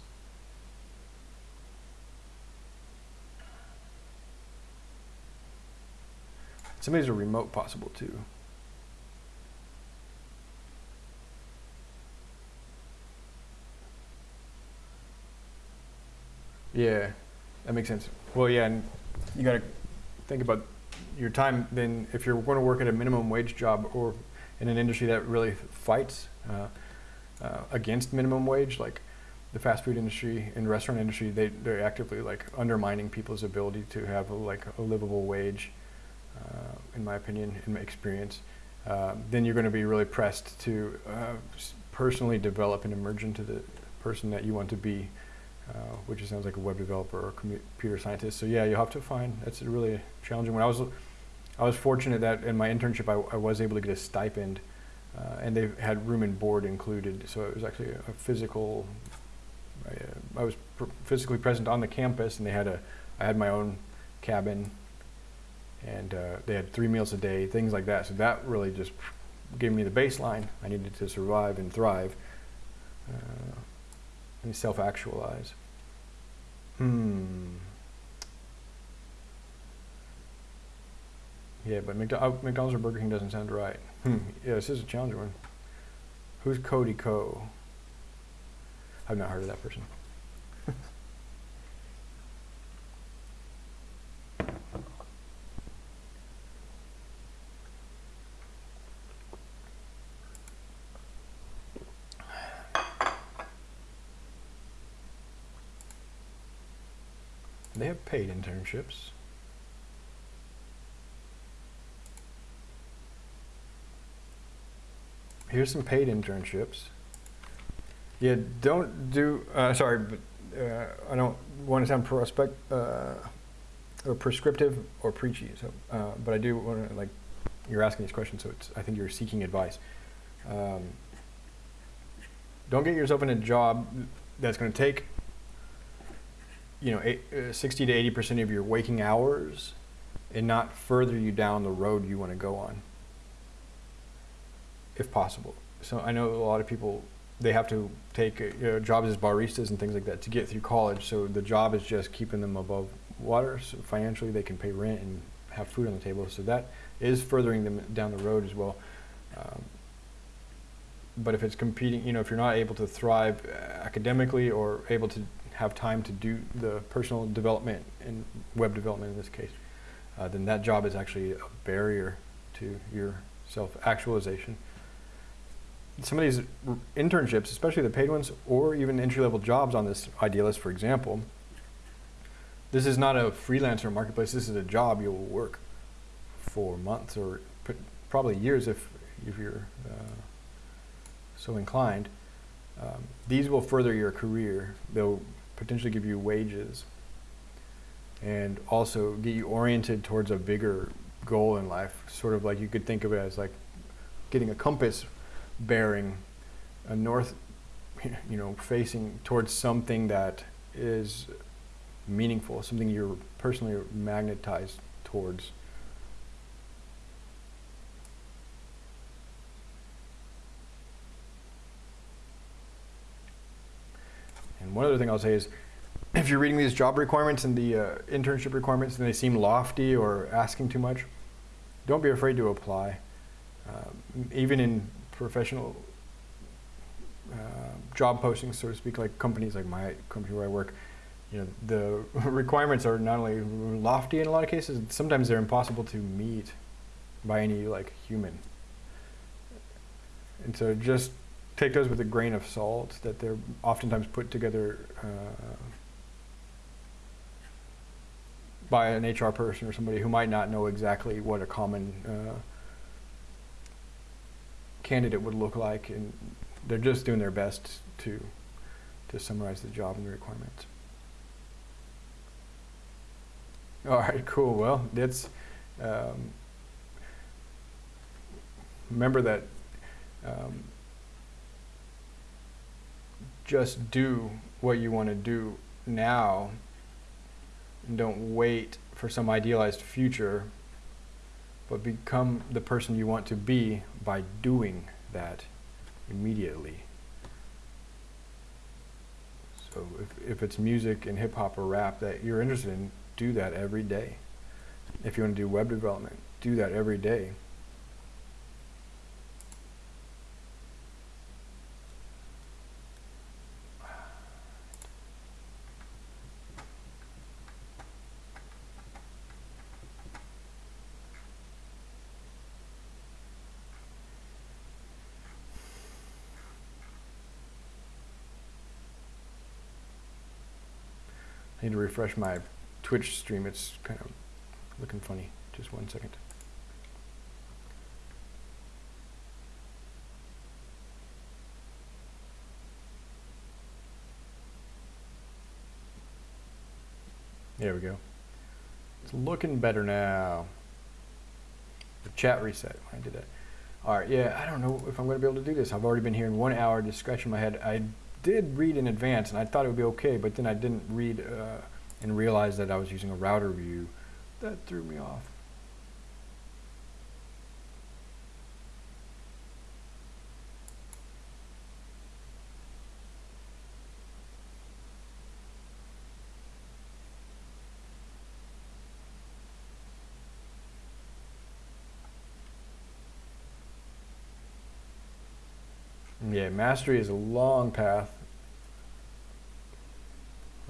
Some of these are remote possible too. Yeah, that makes sense. Well, yeah, and you got to think about your time. Then, if you're going to work at a minimum wage job or in an industry that really fights uh, uh, against minimum wage, like the fast food industry and restaurant industry, they they're actively like undermining people's ability to have a, like a livable wage. uh, in my opinion, in my experience, uh, then you're going to be really pressed to uh, personally develop and emerge into the person that you want to be, uh, which sounds like a web developer or computer scientist. So yeah, you'll have to find. That's a really challenging. When I was, I was fortunate that in my internship I, I was able to get a stipend, uh, and they had room and board included. So it was actually a, a physical. I, uh, I was pr- physically present on the campus, and they had a. I had my own cabin, and uh, they had three meals a day, things like that. So that really just gave me the baseline I needed to survive and thrive, uh, and self-actualize. Hmm. Yeah, but McDo- uh, McDonald's or Burger King doesn't sound right. Hmm. Yeah, this is a challenging one. Who's Cody Co? I've not heard of that person. They have paid internships. Here's some paid internships. Yeah, don't do. Uh, sorry, but uh, I don't want to sound prospect uh, or prescriptive or preachy. So, uh, but I do want to like you're asking these questions, so it's I think you're seeking advice. Um, don't get yourself in a job that's going to take you know eight, uh, 60 to 80 percent of your waking hours and not further you down the road you want to go on if possible. So i know a lot of people they have to take uh, you know, jobs as baristas and things like that to get through college. So the job is just keeping them above water. So financially they can pay rent and have food on the table. So that is furthering them down the road as well. Um, but if it's competing you know if you're not able to thrive uh, academically or able to have time to do the personal development and web development in this case, uh, then that job is actually a barrier to your self-actualization. Some of these internships, especially the paid ones, or even entry-level jobs on this Idealist, for example, this is not a freelancer marketplace. This is a job you will work for months or probably years if if you're uh, so inclined. Um, these will further your career. They'll potentially give you wages and also get you oriented towards a bigger goal in life. Sort of like you could think of it as like getting a compass bearing a north, you know, facing towards something that is meaningful, something you're personally magnetized towards. And one other thing I'll say is, if you're reading these job requirements and the uh, internship requirements and they seem lofty or asking too much, don't be afraid to apply. Um, even in professional uh, job postings, so to speak, like companies like my company where I work, you know, the requirements are not only lofty in a lot of cases, sometimes they're impossible to meet by any like human. And so just take those with a grain of salt that they're oftentimes put together uh, by an HR person or somebody who might not know exactly what a common uh, candidate would look like, and they're just doing their best to to summarize the job and the requirements. All right, cool. Well, that's um, remember that. Um, just do what you want to do now and don't wait for some idealized future but become the person you want to be by doing that immediately. So if, if it's music and hip hop or rap that you're interested in do that every day. If you want to do web development do that every day need to refresh my Twitch stream. It's kind of looking funny. Just one second. There we go. It's looking better now. The chat reset. I did that. All right, yeah, I don't know if I'm going to be able to do this. I've already been here in one hour, just scratching my head. I did read in advance, and I thought it would be okay, but then I didn't read uh, and realize that I was using a router view. That threw me off. Yeah, mastery is a long path.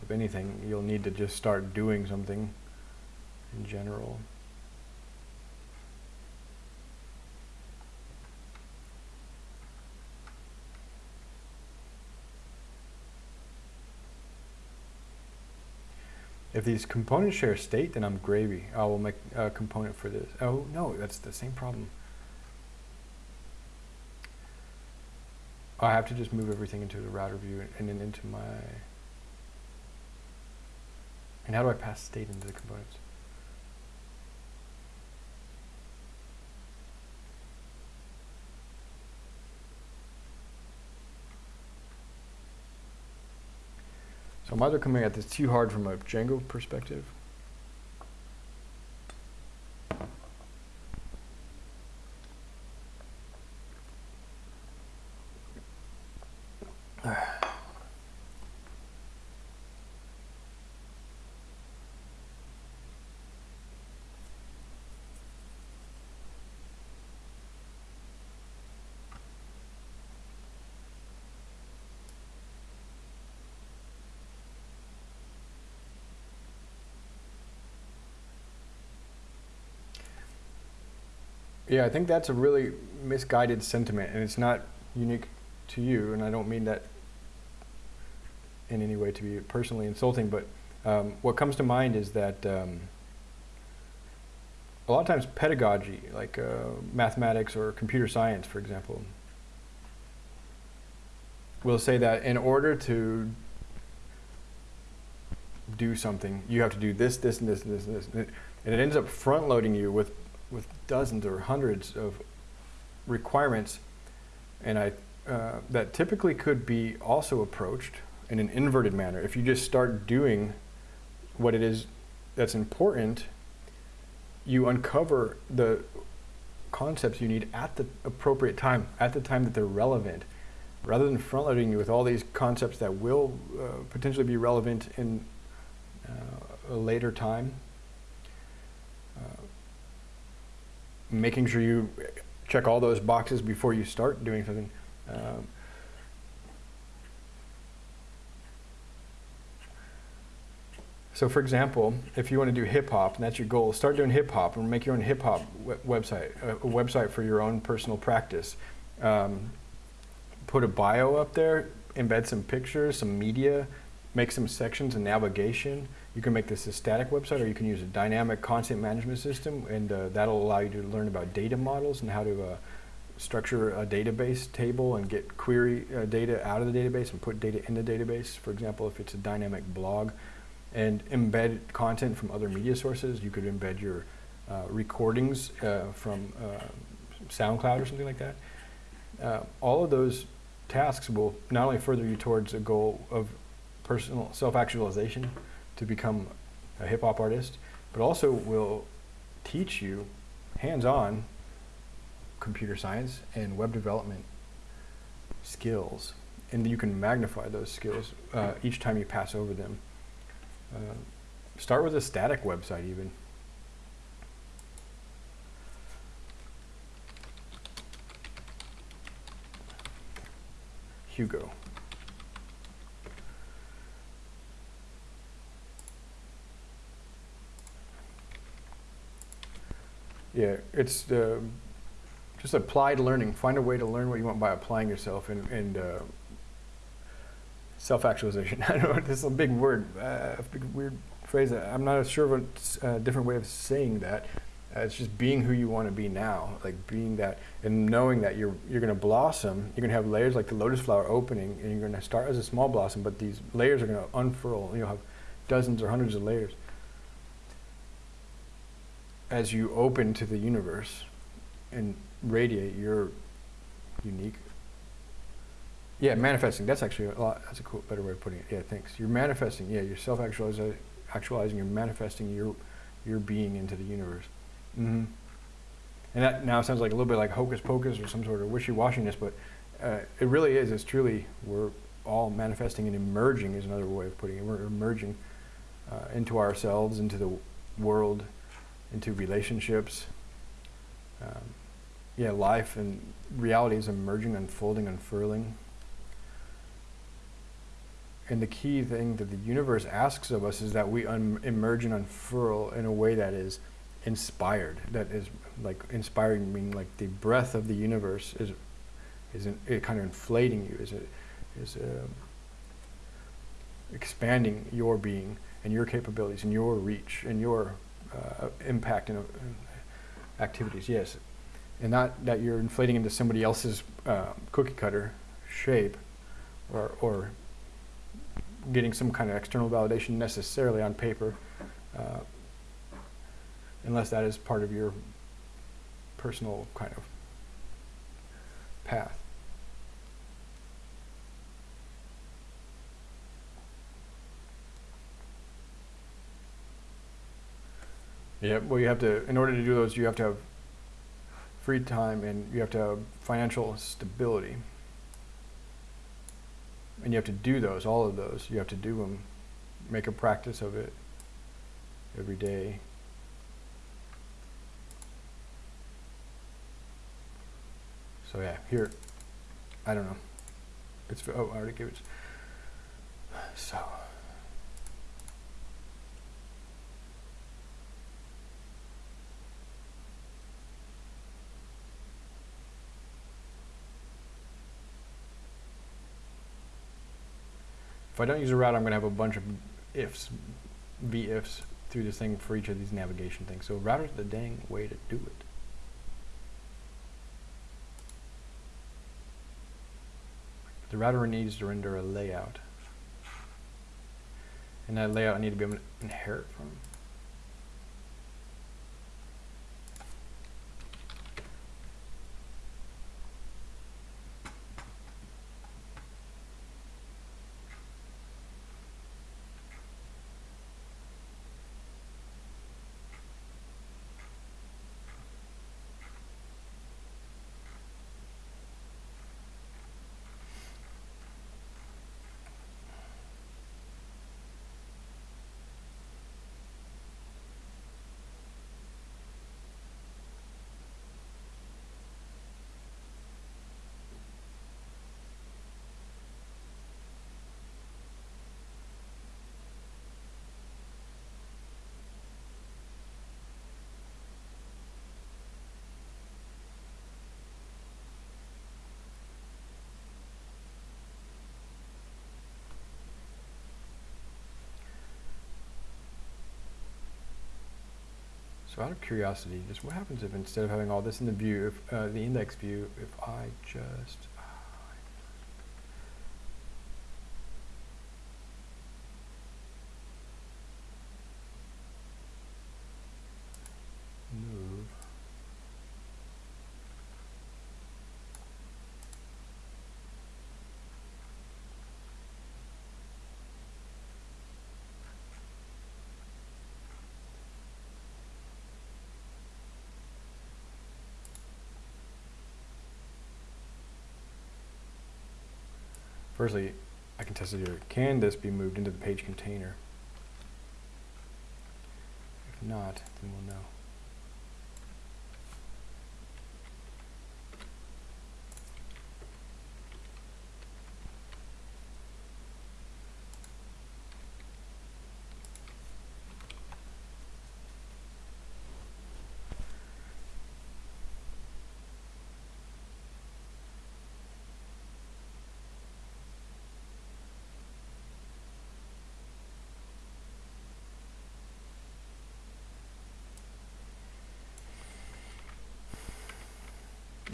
Of anything, you'll need to just start doing something in general. If these components share state, then I'm gravy. I will make a component for this. Oh, no, that's the same problem. I have to just move everything into the router view and then into my, and how do I pass state into the components? So I'm either coming at this too hard from a Django perspective. Yeah, I think that's a really misguided sentiment, and it's not unique to you, and I don't mean that in any way to be personally insulting, but um, what comes to mind is that um, a lot of times pedagogy, like uh, mathematics or computer science, for example, will say that in order to do something, you have to do this, this, and this, and this, and this. And it ends up front loading you with with dozens or hundreds of requirements, and I uh, that typically could be also approached in an inverted manner. If you just start doing what it is that's important, you uncover the concepts you need at the appropriate time, at the time that they're relevant, rather than front loading you with all these concepts that will uh, potentially be relevant in uh, a later time. Making sure you check all those boxes before you start doing something. Um, so for example, if you want to do hip hop and that's your goal, start doing hip hop and make your own hip hop website, a, website for your own personal practice. Um, put a bio up there, embed some pictures, some media, make some sections and navigation. You can make this a static website or you can use a dynamic content management system and uh, that'll allow you to learn about data models and how to uh, structure a database table and get query uh, data out of the database and put data in the database. For example, if it's a dynamic blog and embed content from other media sources, you could embed your uh, recordings uh, from uh, SoundCloud or something like that. all of those tasks will not only further you towards a goal of personal self-actualization, to become a hip hop artist, but also will teach you hands-on computer science and web development skills. And you can magnify those skills uh, each time you pass over them. Uh, start with a static website even. Hugo. Yeah, it's uh, just applied learning. Find a way to learn what you want by applying yourself and, and uh, self-actualization. I don't know this is a big word, uh, a big weird phrase. I'm not sure of a uh, different way of saying that. Uh, it's just being who you want to be now, like being that, and knowing that you're you're going to blossom. You're going to have layers like the lotus flower opening, and you're going to start as a small blossom, but these layers are going to unfurl. You'll have dozens or hundreds of layers as you open to the universe and radiate your unique. Yeah, manifesting. That's actually a lot. That's a cool, better way of putting it. Yeah, thanks. You're manifesting. Yeah, you're self-actualizing. Actualizing. You're manifesting your your being into the universe. Mm-hmm. And that now sounds like a little bit like hocus pocus or some sort of wishy-washiness, but uh, it really is. It's truly we're all manifesting and emerging is another way of putting it. We're emerging uh, into ourselves, into the world, into relationships. Um, yeah, life and reality is emerging, unfolding, unfurling. And the key thing that the universe asks of us is that we emerge and unfurl in a way that is inspired. That is like inspiring, meaning like the breath of the universe is is in, it kind of inflating you, is it is uh, expanding your being and your capabilities and your reach and your uh, impact and activities. Yes, and not that you're inflating into somebody else's uh, cookie cutter shape, or or getting some kind of external validation necessarily on paper, uh, unless that is part of your personal kind of path. Yeah, well, you have to, in order to do those, you have to have free time and you have to have financial stability. And you have to do those, all of those. You have to do them, make a practice of it every day. So yeah, here, I don't know. It's, oh, I already gave it. So. If I don't use a route, I'm going to have a bunch of ifs, v ifs through this thing for each of these navigation things. So router's the dang way to do it. The router needs to render a layout. And that layout I need to be able to inherit from. So out of curiosity, just what happens if instead of having all this in the view, if uh, the index view, if I just Firstly, I can test it here. Can this be moved into the page container? If not, then we'll know.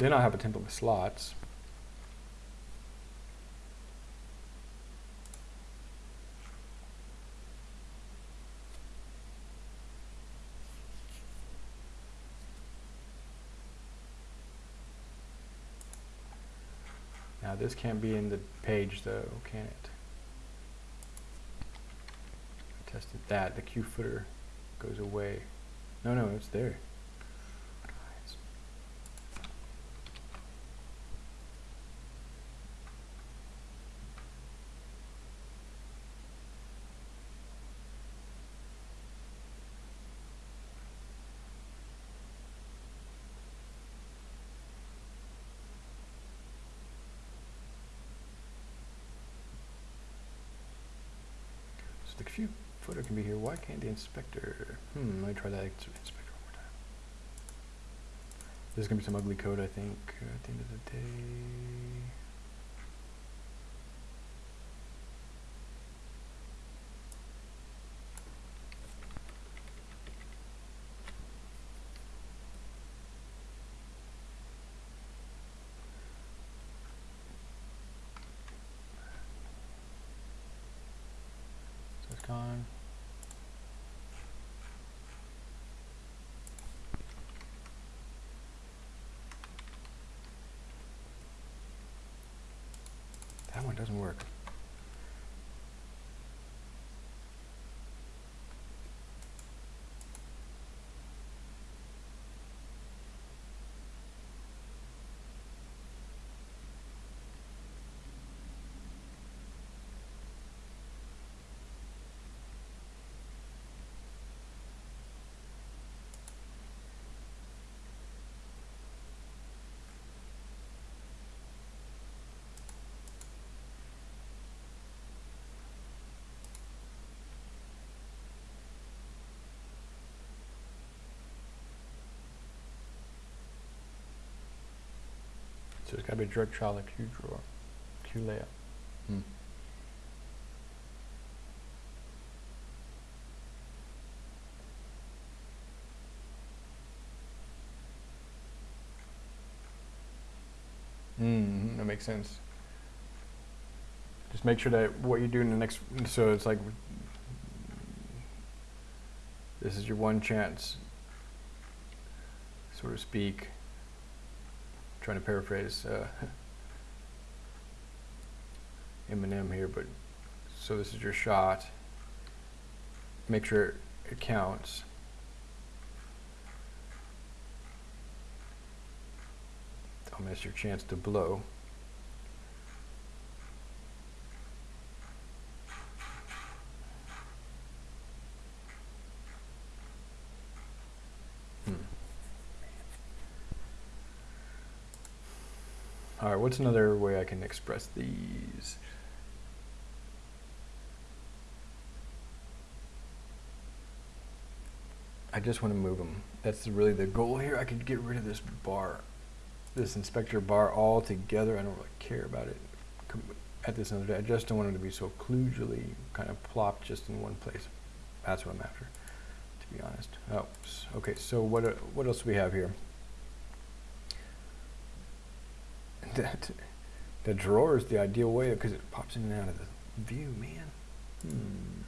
Then I'll have a template with slots. Now this can't be in the page though, can it? I tested that, the Q footer goes away. No, no, it's there. The Q footer can be here. Why can't the inspector? Hmm, let me try that inspector one more time. There's gonna be some ugly code, I think, uh, at the end of the day. So it's gone. That one doesn't work. So it's got to be a direct child of Q drawer, Q layout. Hmm. Mm, that makes sense. Just make sure that what you do in the next, so it's like, this is your one chance, so to speak. Trying to paraphrase uh, Eminem here, but so this is your shot. Make sure it counts. Don't miss your chance to blow. Right, what's another way I can express these? I just want to move them. That's really the goal here. I could get rid of this bar, this inspector bar altogether. I don't really care about it at this another day. I just don't want it to be so kludgely kind of plopped just in one place. That's what I'm after, to be honest. Oh, okay. So what uh, what else do we have here? That the drawer is the ideal way because it pops in and out of the view, man. Hmm.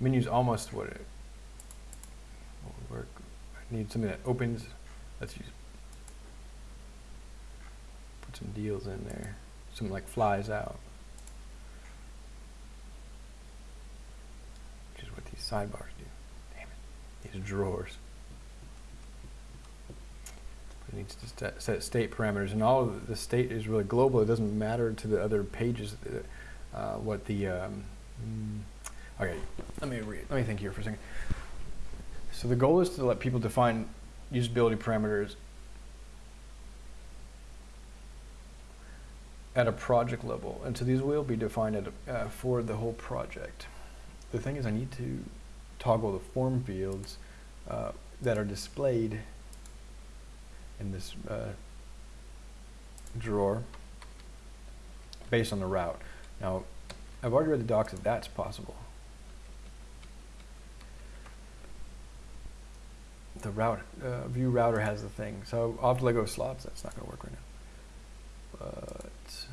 Menu's almost what it would work. I need something that opens. Let's use put some deals in there. Something like flies out. Which is what these sidebars do. Damn it. These drawers. It needs to set, state parameters, and all of the state is really global. It doesn't matter to the other pages uh, what the um, mm, Okay, let me read. Let me think here for a second. So the goal is to let people define usability parameters at a project level, and so these will be defined at uh, for the whole project. The thing is, I need to toggle the form fields uh, that are displayed in this uh, drawer based on the route. Now, I've already read the docs that that's possible. The route uh, Vue router has the thing, so I'll have to let go of slots. That's not going to work right now. But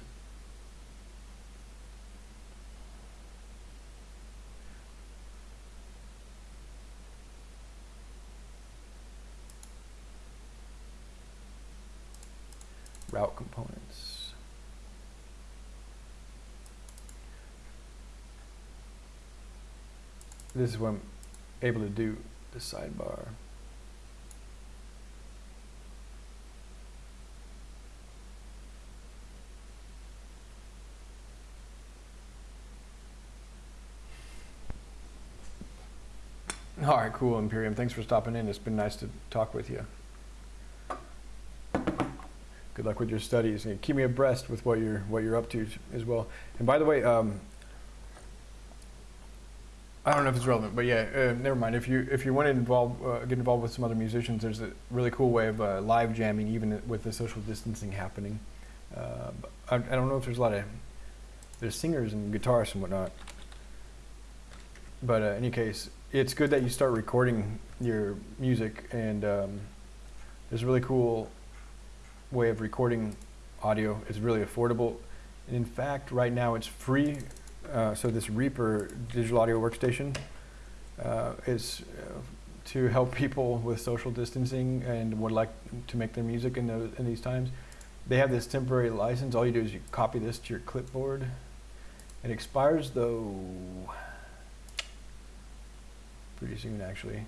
route components. This is what I'm able to do, the sidebar. All right, cool, Imperium. Thanks for stopping in. It's been nice to talk with you good luck with your studies and keep me abreast with what you're what you're up to as well. And by the way, um, I don't know if it's relevant, but yeah, uh, never mind. If you if you want to involve uh, get involved with some other musicians, there's a really cool way of uh, live jamming, even with the social distancing happening. Uh, I, I, don't know if there's a lot of there's singers and guitarists and whatnot, but uh, in any case, it's good that you start recording your music, and um, there's a really cool way of recording audio. It's really affordable. And in fact, right now it's free. Uh, so this Reaper digital audio workstation uh, is uh, to help people with social distancing and would like to make their music in, the, in these times. They have this temporary license. All you do is you copy this to your clipboard. It expires though pretty soon actually.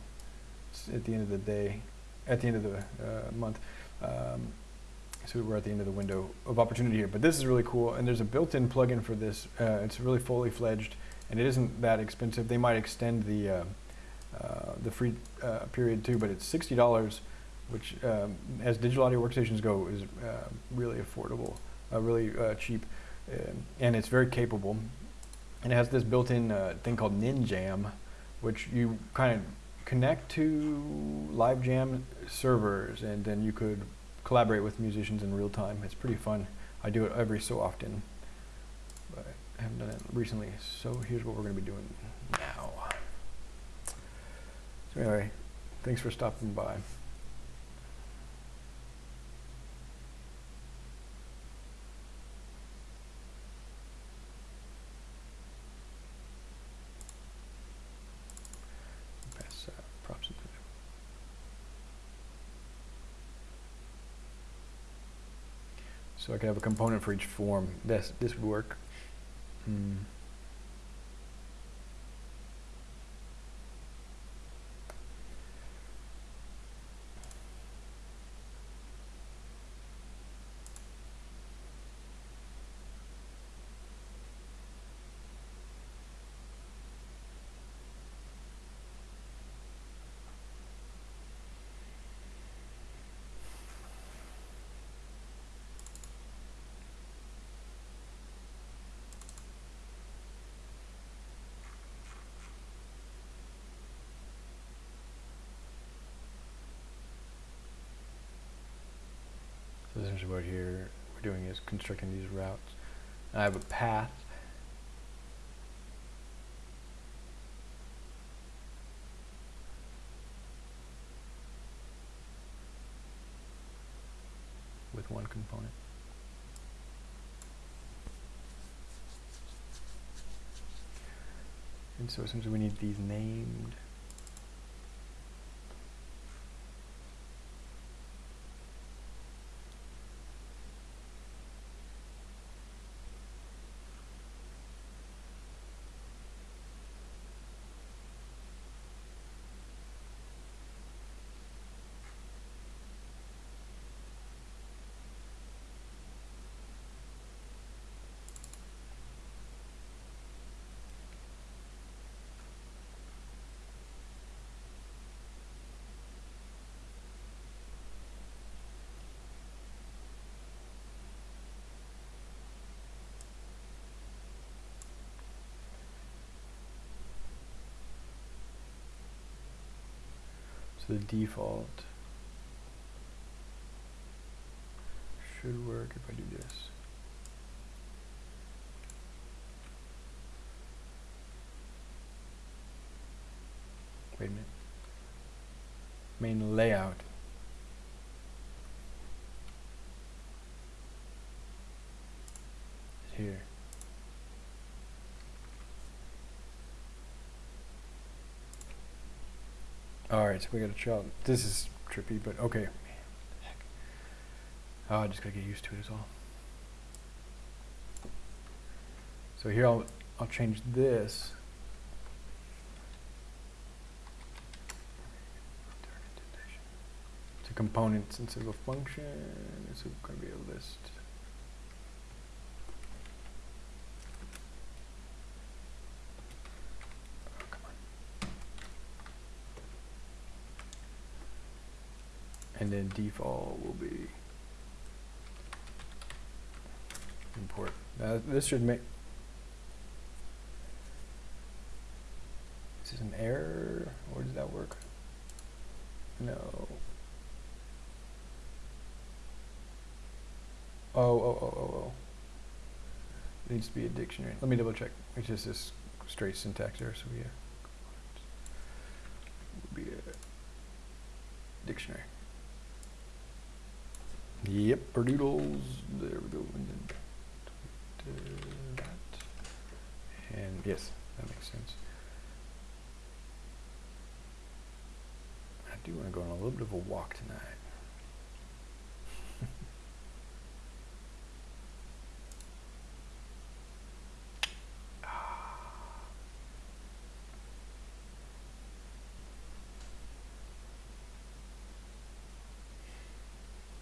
It's at the end of the day, at the end of the uh, month. Um, so we're at the end of the window of opportunity here. But this is really cool, and there's a built-in plugin for this. Uh, it's really fully fledged, and it isn't that expensive. They might extend the uh, uh, the free uh, period too, but it's sixty dollars, which, um, as digital audio workstations go, is uh, really affordable, really cheap, um, and it's very capable. And it has this built-in thing called NinJam, which you kind of connect to LiveJam servers, and then you could collaborate with musicians in real time. It's pretty fun. I do it every so often, but I haven't done it recently. So here's what we're going to be doing now. So anyway, thanks for stopping by. So I could have a component for each form. This, this would work. Hmm. Essentially what here we're doing is constructing these routes. I have a path with one component. And so essentially we need these named the default should work if I do this. Wait a minute. Main layout. is Here. Alright, so we got a child. This is trippy, but okay. Oh, I just gotta get used to it as all. So here I'll I'll change this. To components instead of a function. It's gonna be a list. And then default will be import. Now this should make Is this an error or does that work? No. Oh, oh, oh, oh, oh. It needs to be a dictionary. Let me double check. It's just this straight syntax error, so we uh, would be a dictionary. Yep, doodles. There we go. And then that. And yes, that makes sense. I do want to go on a little bit of a walk tonight.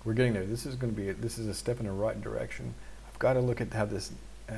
We're getting there. This is going to be, a, this is a step in the right direction. I've got to look at how this, uh,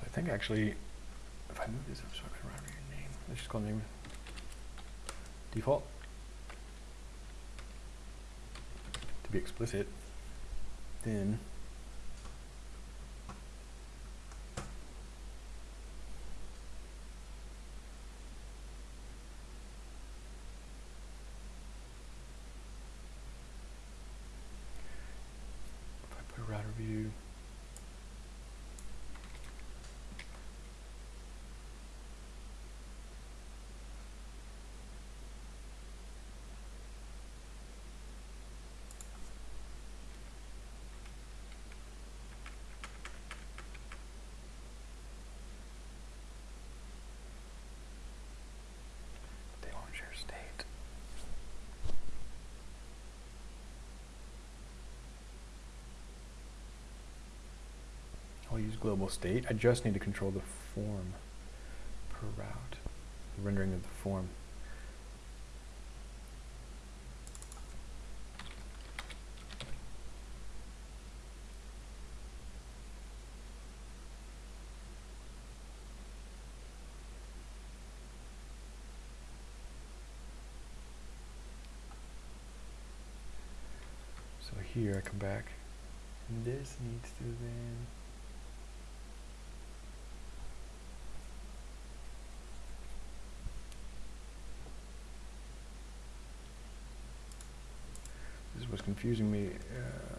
So I think actually, if I move this up so I can remember your name, let's just call name default. To be explicit, then view. They won't share state. I'll use global state. I just need to control the form per route, the rendering of the form. So here I come back, and this needs to then. This was confusing me. Uh,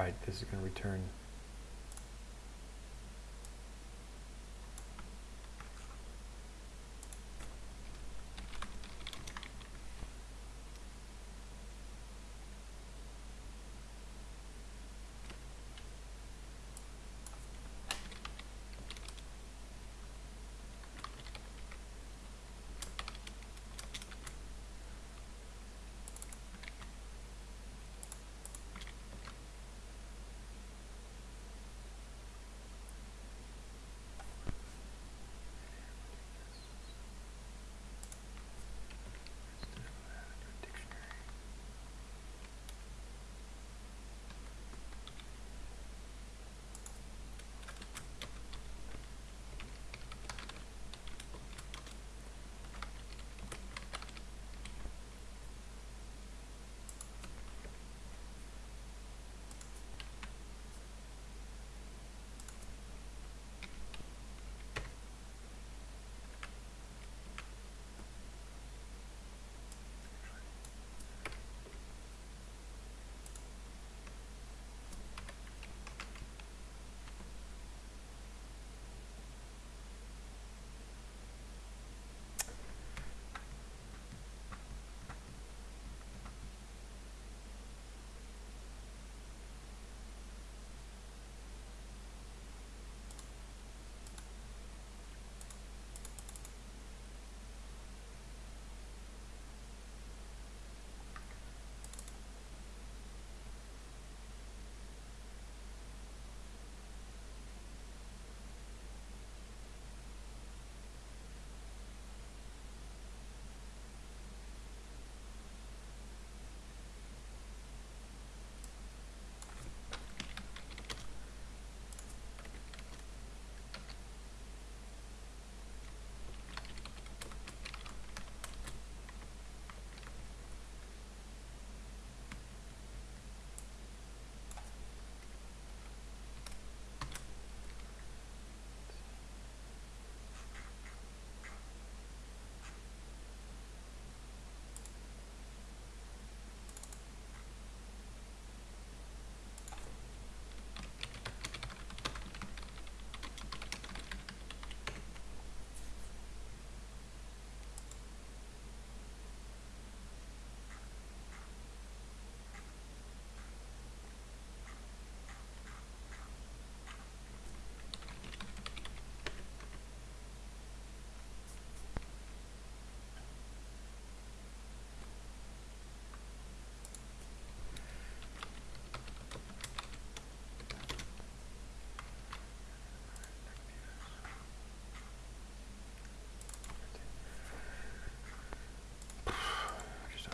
right, this is going to return.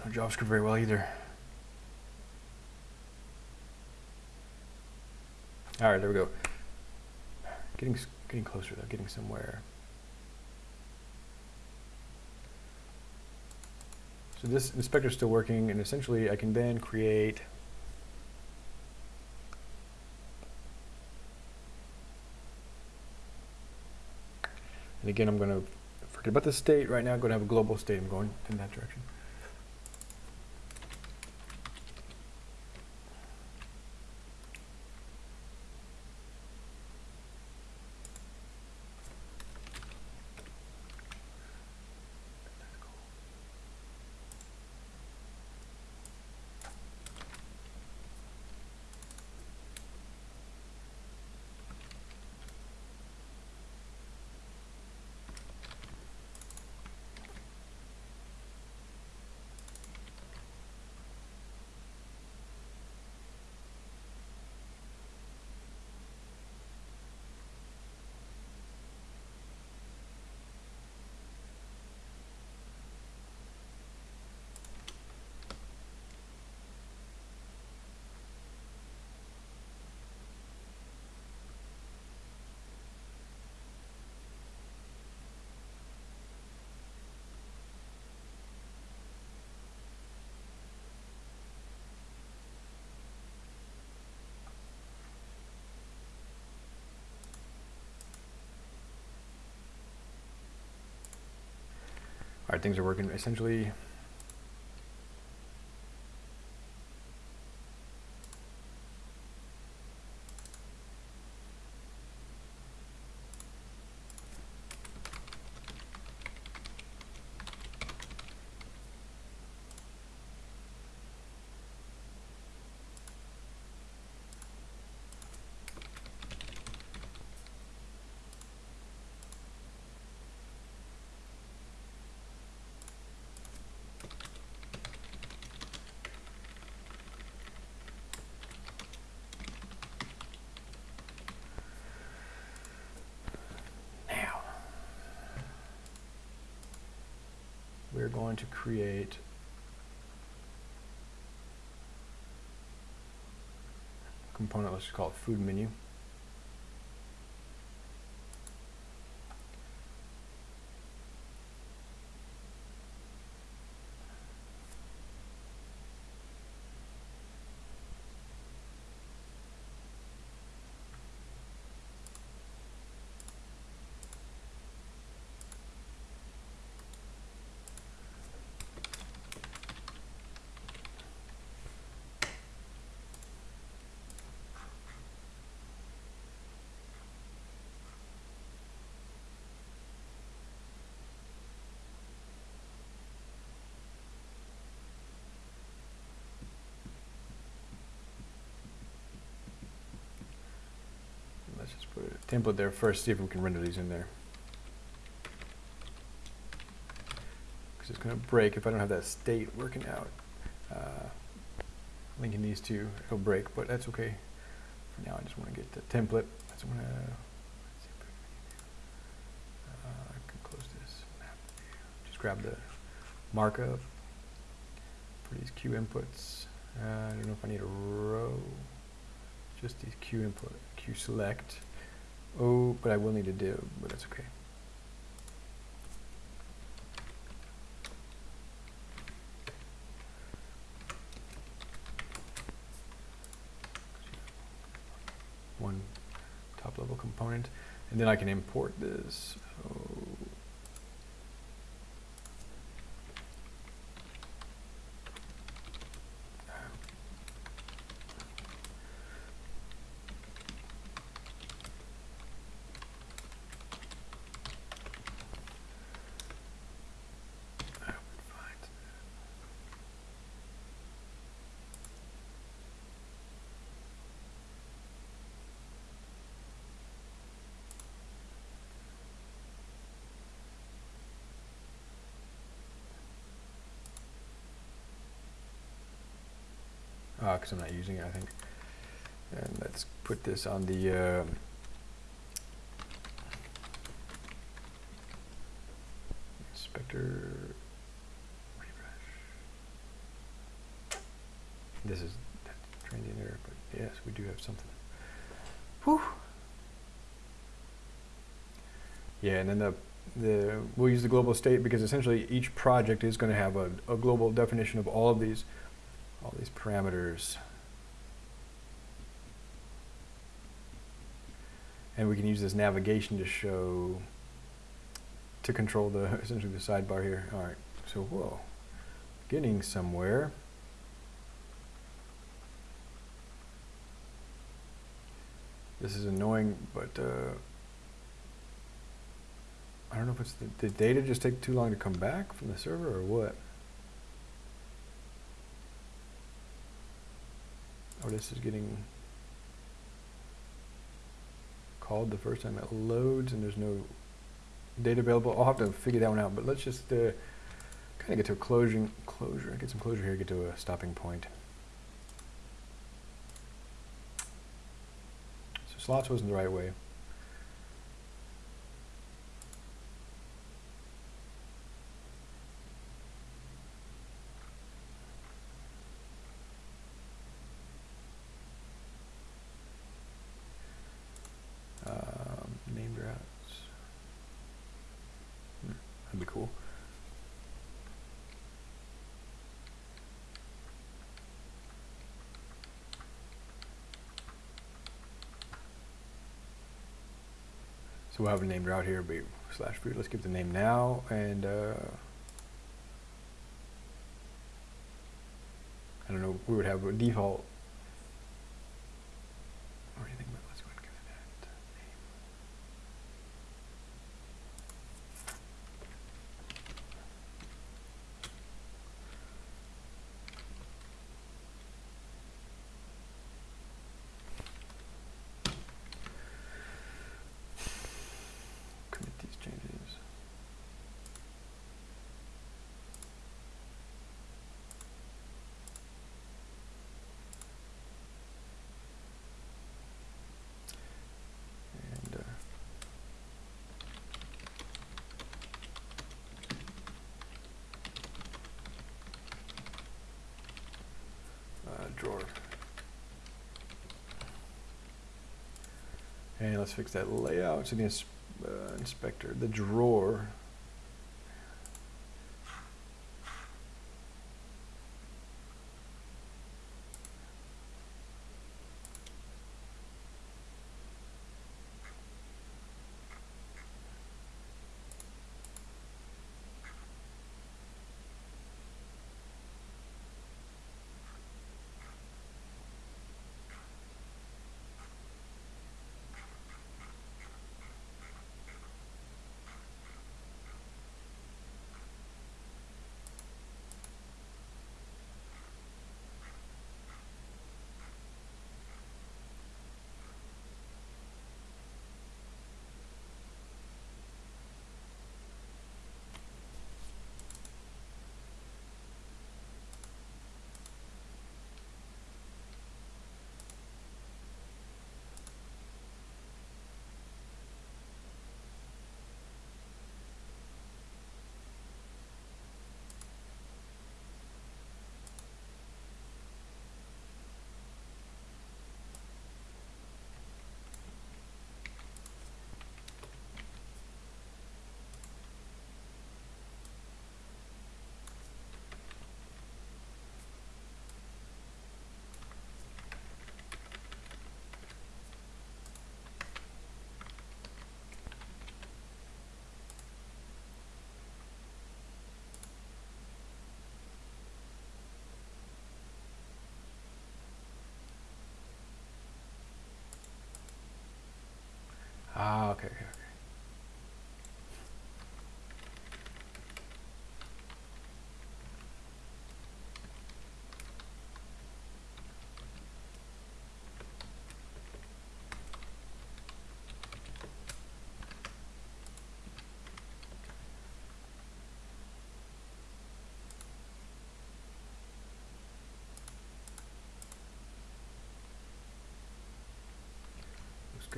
Know JavaScript very well either. All right, there we go. Getting getting closer though, getting somewhere. So this inspector is still working, and essentially I can then create And again, I'm going to forget about the state right now. I'm going to have a global state. I'm going in that direction. Right, things are working essentially. We're going to create a component, let's just call it food menu. Let's just put a template there first, see if we can render these in there. Because it's going to break if I don't have that state working out. Uh, linking these two, it'll break, but that's okay. For now, I just want to get the template. That's what I'm going to. I can close this. Just grab the markup for these Q inputs. Uh, I don't know if I need a row. Just these Q input, Q select. Oh, but I will need a div, but that's okay. One top level component, and then I can import this. So because I'm not using it, I think. And let's put this on the um, inspector refresh. This is transient error, but yes, we do have something. Whew. Yeah, and then the the we'll use the global state because essentially each project is going to have a, a global definition of all of these all these parameters. And we can use this navigation to show to control the essentially the sidebar here. All right, so whoa, getting somewhere. This is annoying, but uh, I don't know if it's the, the data just take too long to come back from the server or what. Or this is getting called the first time it loads and there's no data available. I'll have to figure that one out, but let's just uh, kind of get to a closing closure. Get some closure here. Get to a stopping point. So slots wasn't the right way. Um, named routes. Hmm, that'd be cool. So we'll have a named route here, be slash root. Let's give the name now and uh, I don't know. We would have a default or anything, but let's go ahead and give it that name. Commit these changes. And uh, uh, drawer. And let's fix that layout. So the ins uh, inspector, the drawer.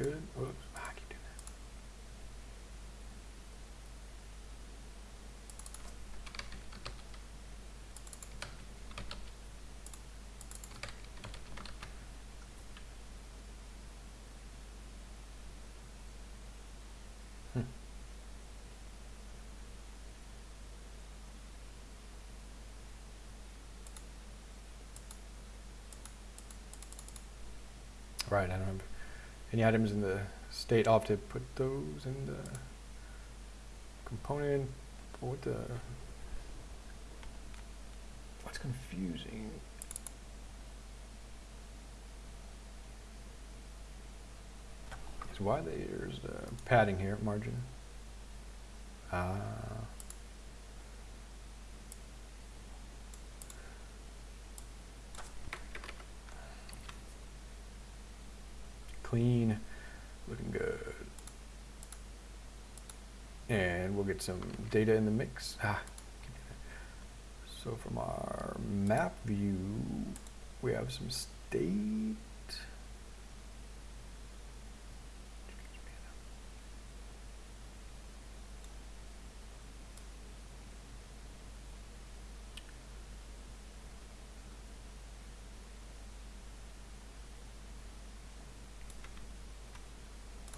good. Oops, I keep doing that. Hmm. Right, I remember any items in the state. I'll have to put those in the component. What the? What's confusing? Is why there's the padding here, margin. Ah. Clean, looking good. And we'll get some data in the mix. Ah, so from our map view, we have some state.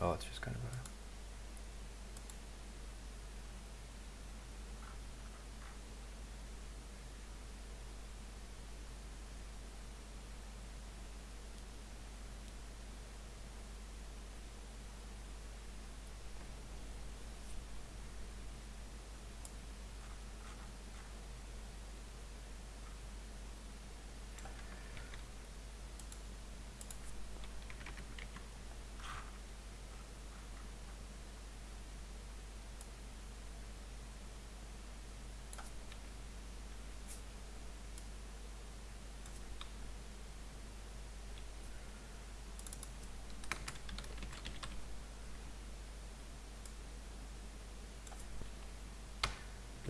Oh, it's just kind of a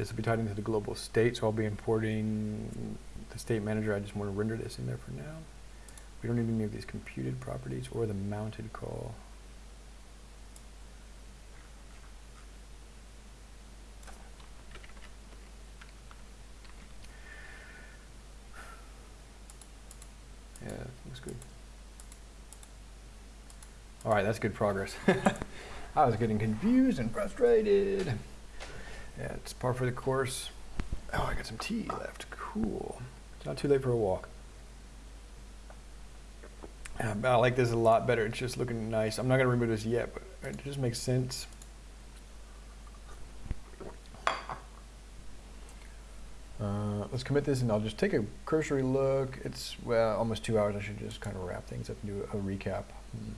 This will be tied into the global state, so I'll be importing the state manager. I just want to render this in there for now. We don't need any of these computed properties or the mounted call. Yeah, looks good. All right, that's good progress. I was getting confused and frustrated. Yeah, it's par for the course. Oh, I got some tea left. Cool. It's not too late for a walk. Um, I like this a lot better. It's just looking nice. I'm not going to remove this yet, but it just makes sense. Uh, let's commit this and I'll just take a cursory look. It's, well, almost two hours. I should just kind of wrap things up and do a, recap. Hmm.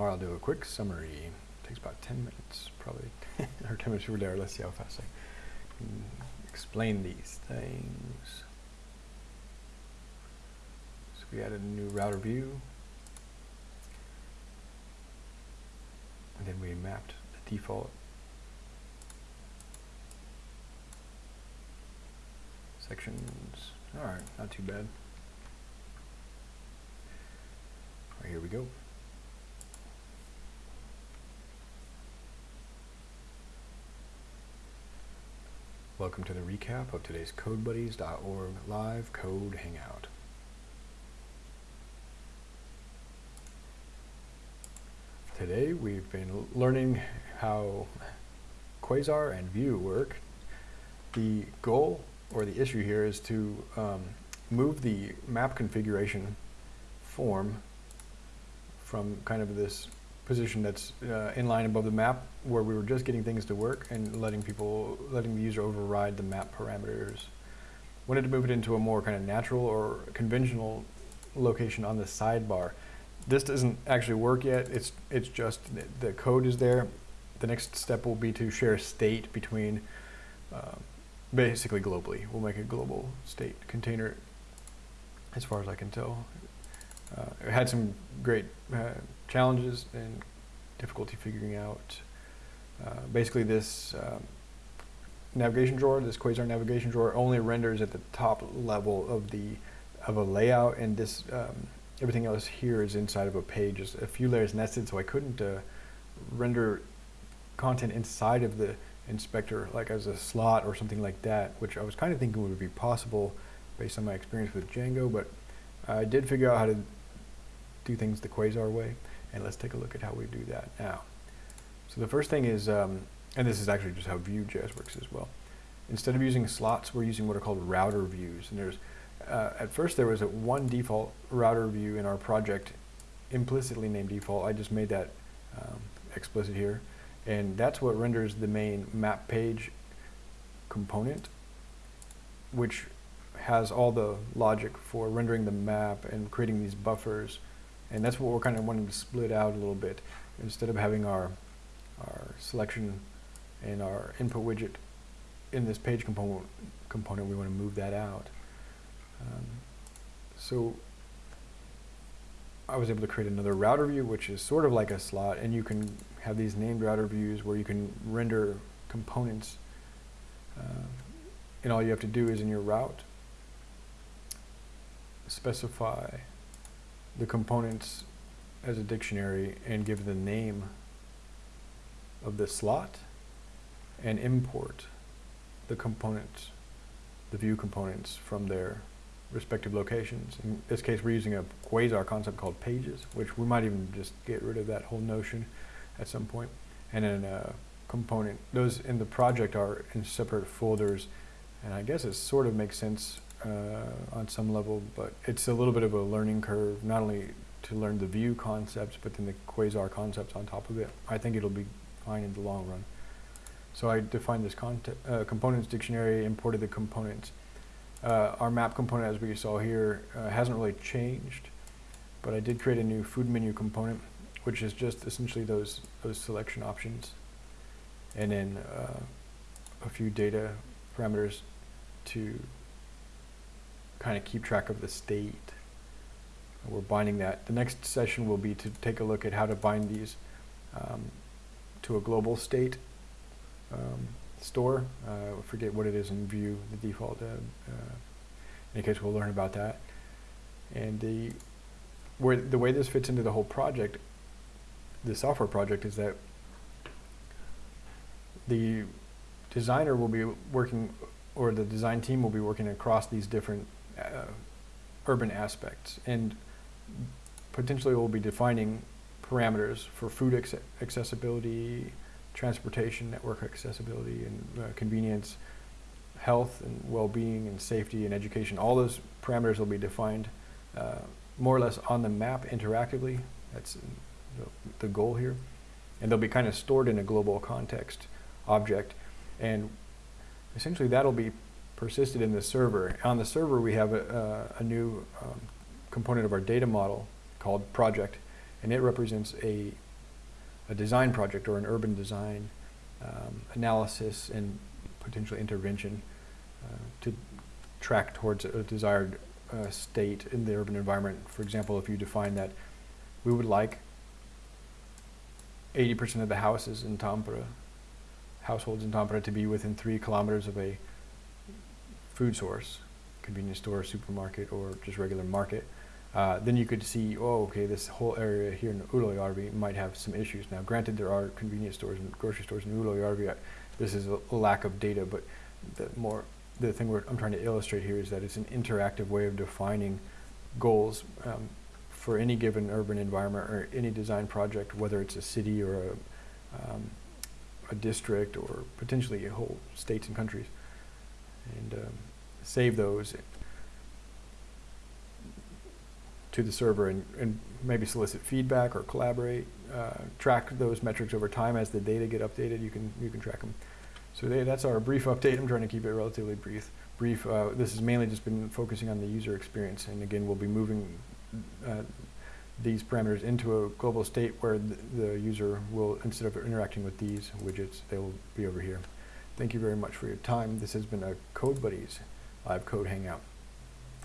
Or I'll do a quick summary. takes about 10 minutes, probably, or 10 minutes over there. Let's see how fast I can explain these things. So we added a new router view. And then we mapped the default sections. All right, not too bad. All right, here we go. Welcome to the recap of today's CodeBuddies.org live code hangout. Today we've been learning how Quasar and Vue work. The goal or the issue here is to um, move the map configuration form from kind of this position that's uh, in line above the map where we were just getting things to work and letting people, letting the user override the map parameters. Wanted to move it into a more kind of natural or conventional location on the sidebar. This doesn't actually work yet. It's it's just the code is there. the next step will be to share state between, uh, basically globally. We'll make a global state container, as far as I can tell. Uh, it had some great uh, challenges and difficulty figuring out. Uh, basically, this um, navigation drawer, this Quasar navigation drawer, only renders at the top level of the of a layout, and this um, everything else here is inside of a page, just a few layers nested. So I couldn't uh, render content inside of the inspector, like as a slot or something like that, which I was kind of thinking would be possible based on my experience with Django, but I did figure out how to do things the Quasar way, and let's take a look at how we do that now. So the first thing is, um, and this is actually just how Vue.js works as well. Instead of using slots, we're using what are called router views. And there's, uh, at first there was a one default router view in our project, implicitly named default. I just made that um, explicit here. And that's what renders the main map page component, which has all the logic for rendering the map and creating these buffers. And that's what we're kind of wanting to split out a little bit. Instead of having our, our selection and our input widget in this page component, component we want to move that out. Um, so I was able to create another router view, which is sort of like a slot, and you can have these named router views where you can render components. Uh, and all you have to do is in your route, specify the components as a dictionary and give the name of the slot and import the components, the Vue components from their respective locations. In this case, we're using a quasar concept called pages, which we might even just get rid of that whole notion at some point. And then a component, those in the project are in separate folders. And I guess it sort of makes sense uh, on some level, but it's a little bit of a learning curve, not only to learn the Vue concepts, but then the quasar concepts on top of it. I think it'll be fine in the long run. So I defined this uh, components dictionary, imported the components. Uh, our map component, as we saw here, uh, hasn't really changed, but I did create a new food menu component, which is just essentially those those selection options, and then uh, a few data parameters to kind of keep track of the state. We're binding that. The next session will be to take a look at how to bind these um, to a global state um, store. Uh, I forget what it is in Vue, the default. Uh, uh, in any case, we'll learn about that. And the where the way this fits into the whole project, the software project, is that the designer will be working, or the design team will be working across these different uh, urban aspects, and potentially we'll be defining parameters for food accessibility, transportation network accessibility and uh, convenience, health and well-being and safety and education. All those parameters will be defined uh, more or less on the map interactively. That's the, the goal here. And they'll be kind of stored in a global context object. And essentially that'll be persisted in the server. On the server we have a, a new um, component of our data model called project and it represents a a design project or an urban design um, analysis and potential intervention uh, to track towards a desired uh, state in the urban environment. For example, if you define that we would like 80% of the houses in Tampere, households in Tampere to be within three kilometers of a food source, convenience store, supermarket, or just regular market, uh, then you could see, oh, okay, this whole area here in Ylöjärvi might have some issues. Now, granted, there are convenience stores and grocery stores in Ylöjärvi. This is a, lack of data, but the more the thing I'm trying to illustrate here is that it's an interactive way of defining goals um, for any given urban environment or any design project, whether it's a city or a, um, a district or potentially a whole states and countries, and um, save those to the server and, and maybe solicit feedback or collaborate, uh, track those metrics over time as the data get updated, you can, you can track them. So they, that's our brief update. I'm trying to keep it relatively brief. Brief. Uh, this has mainly just been focusing on the user experience, and again, we'll be moving uh, these parameters into a global state where the, the user will, instead of interacting with these widgets, they will be over here. Thank you very much for your time. This has been a Code Buddies live code hangout.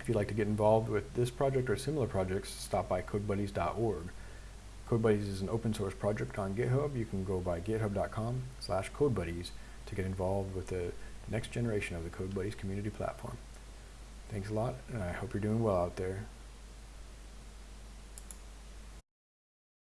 If you'd like to get involved with this project or similar projects, stop by codebuddies.org. CodeBuddies is an open source project on GitHub. You can go by github.com slash codebuddies to get involved with the next generation of the CodeBuddies community platform. Thanks a lot, and I hope you're doing well out there.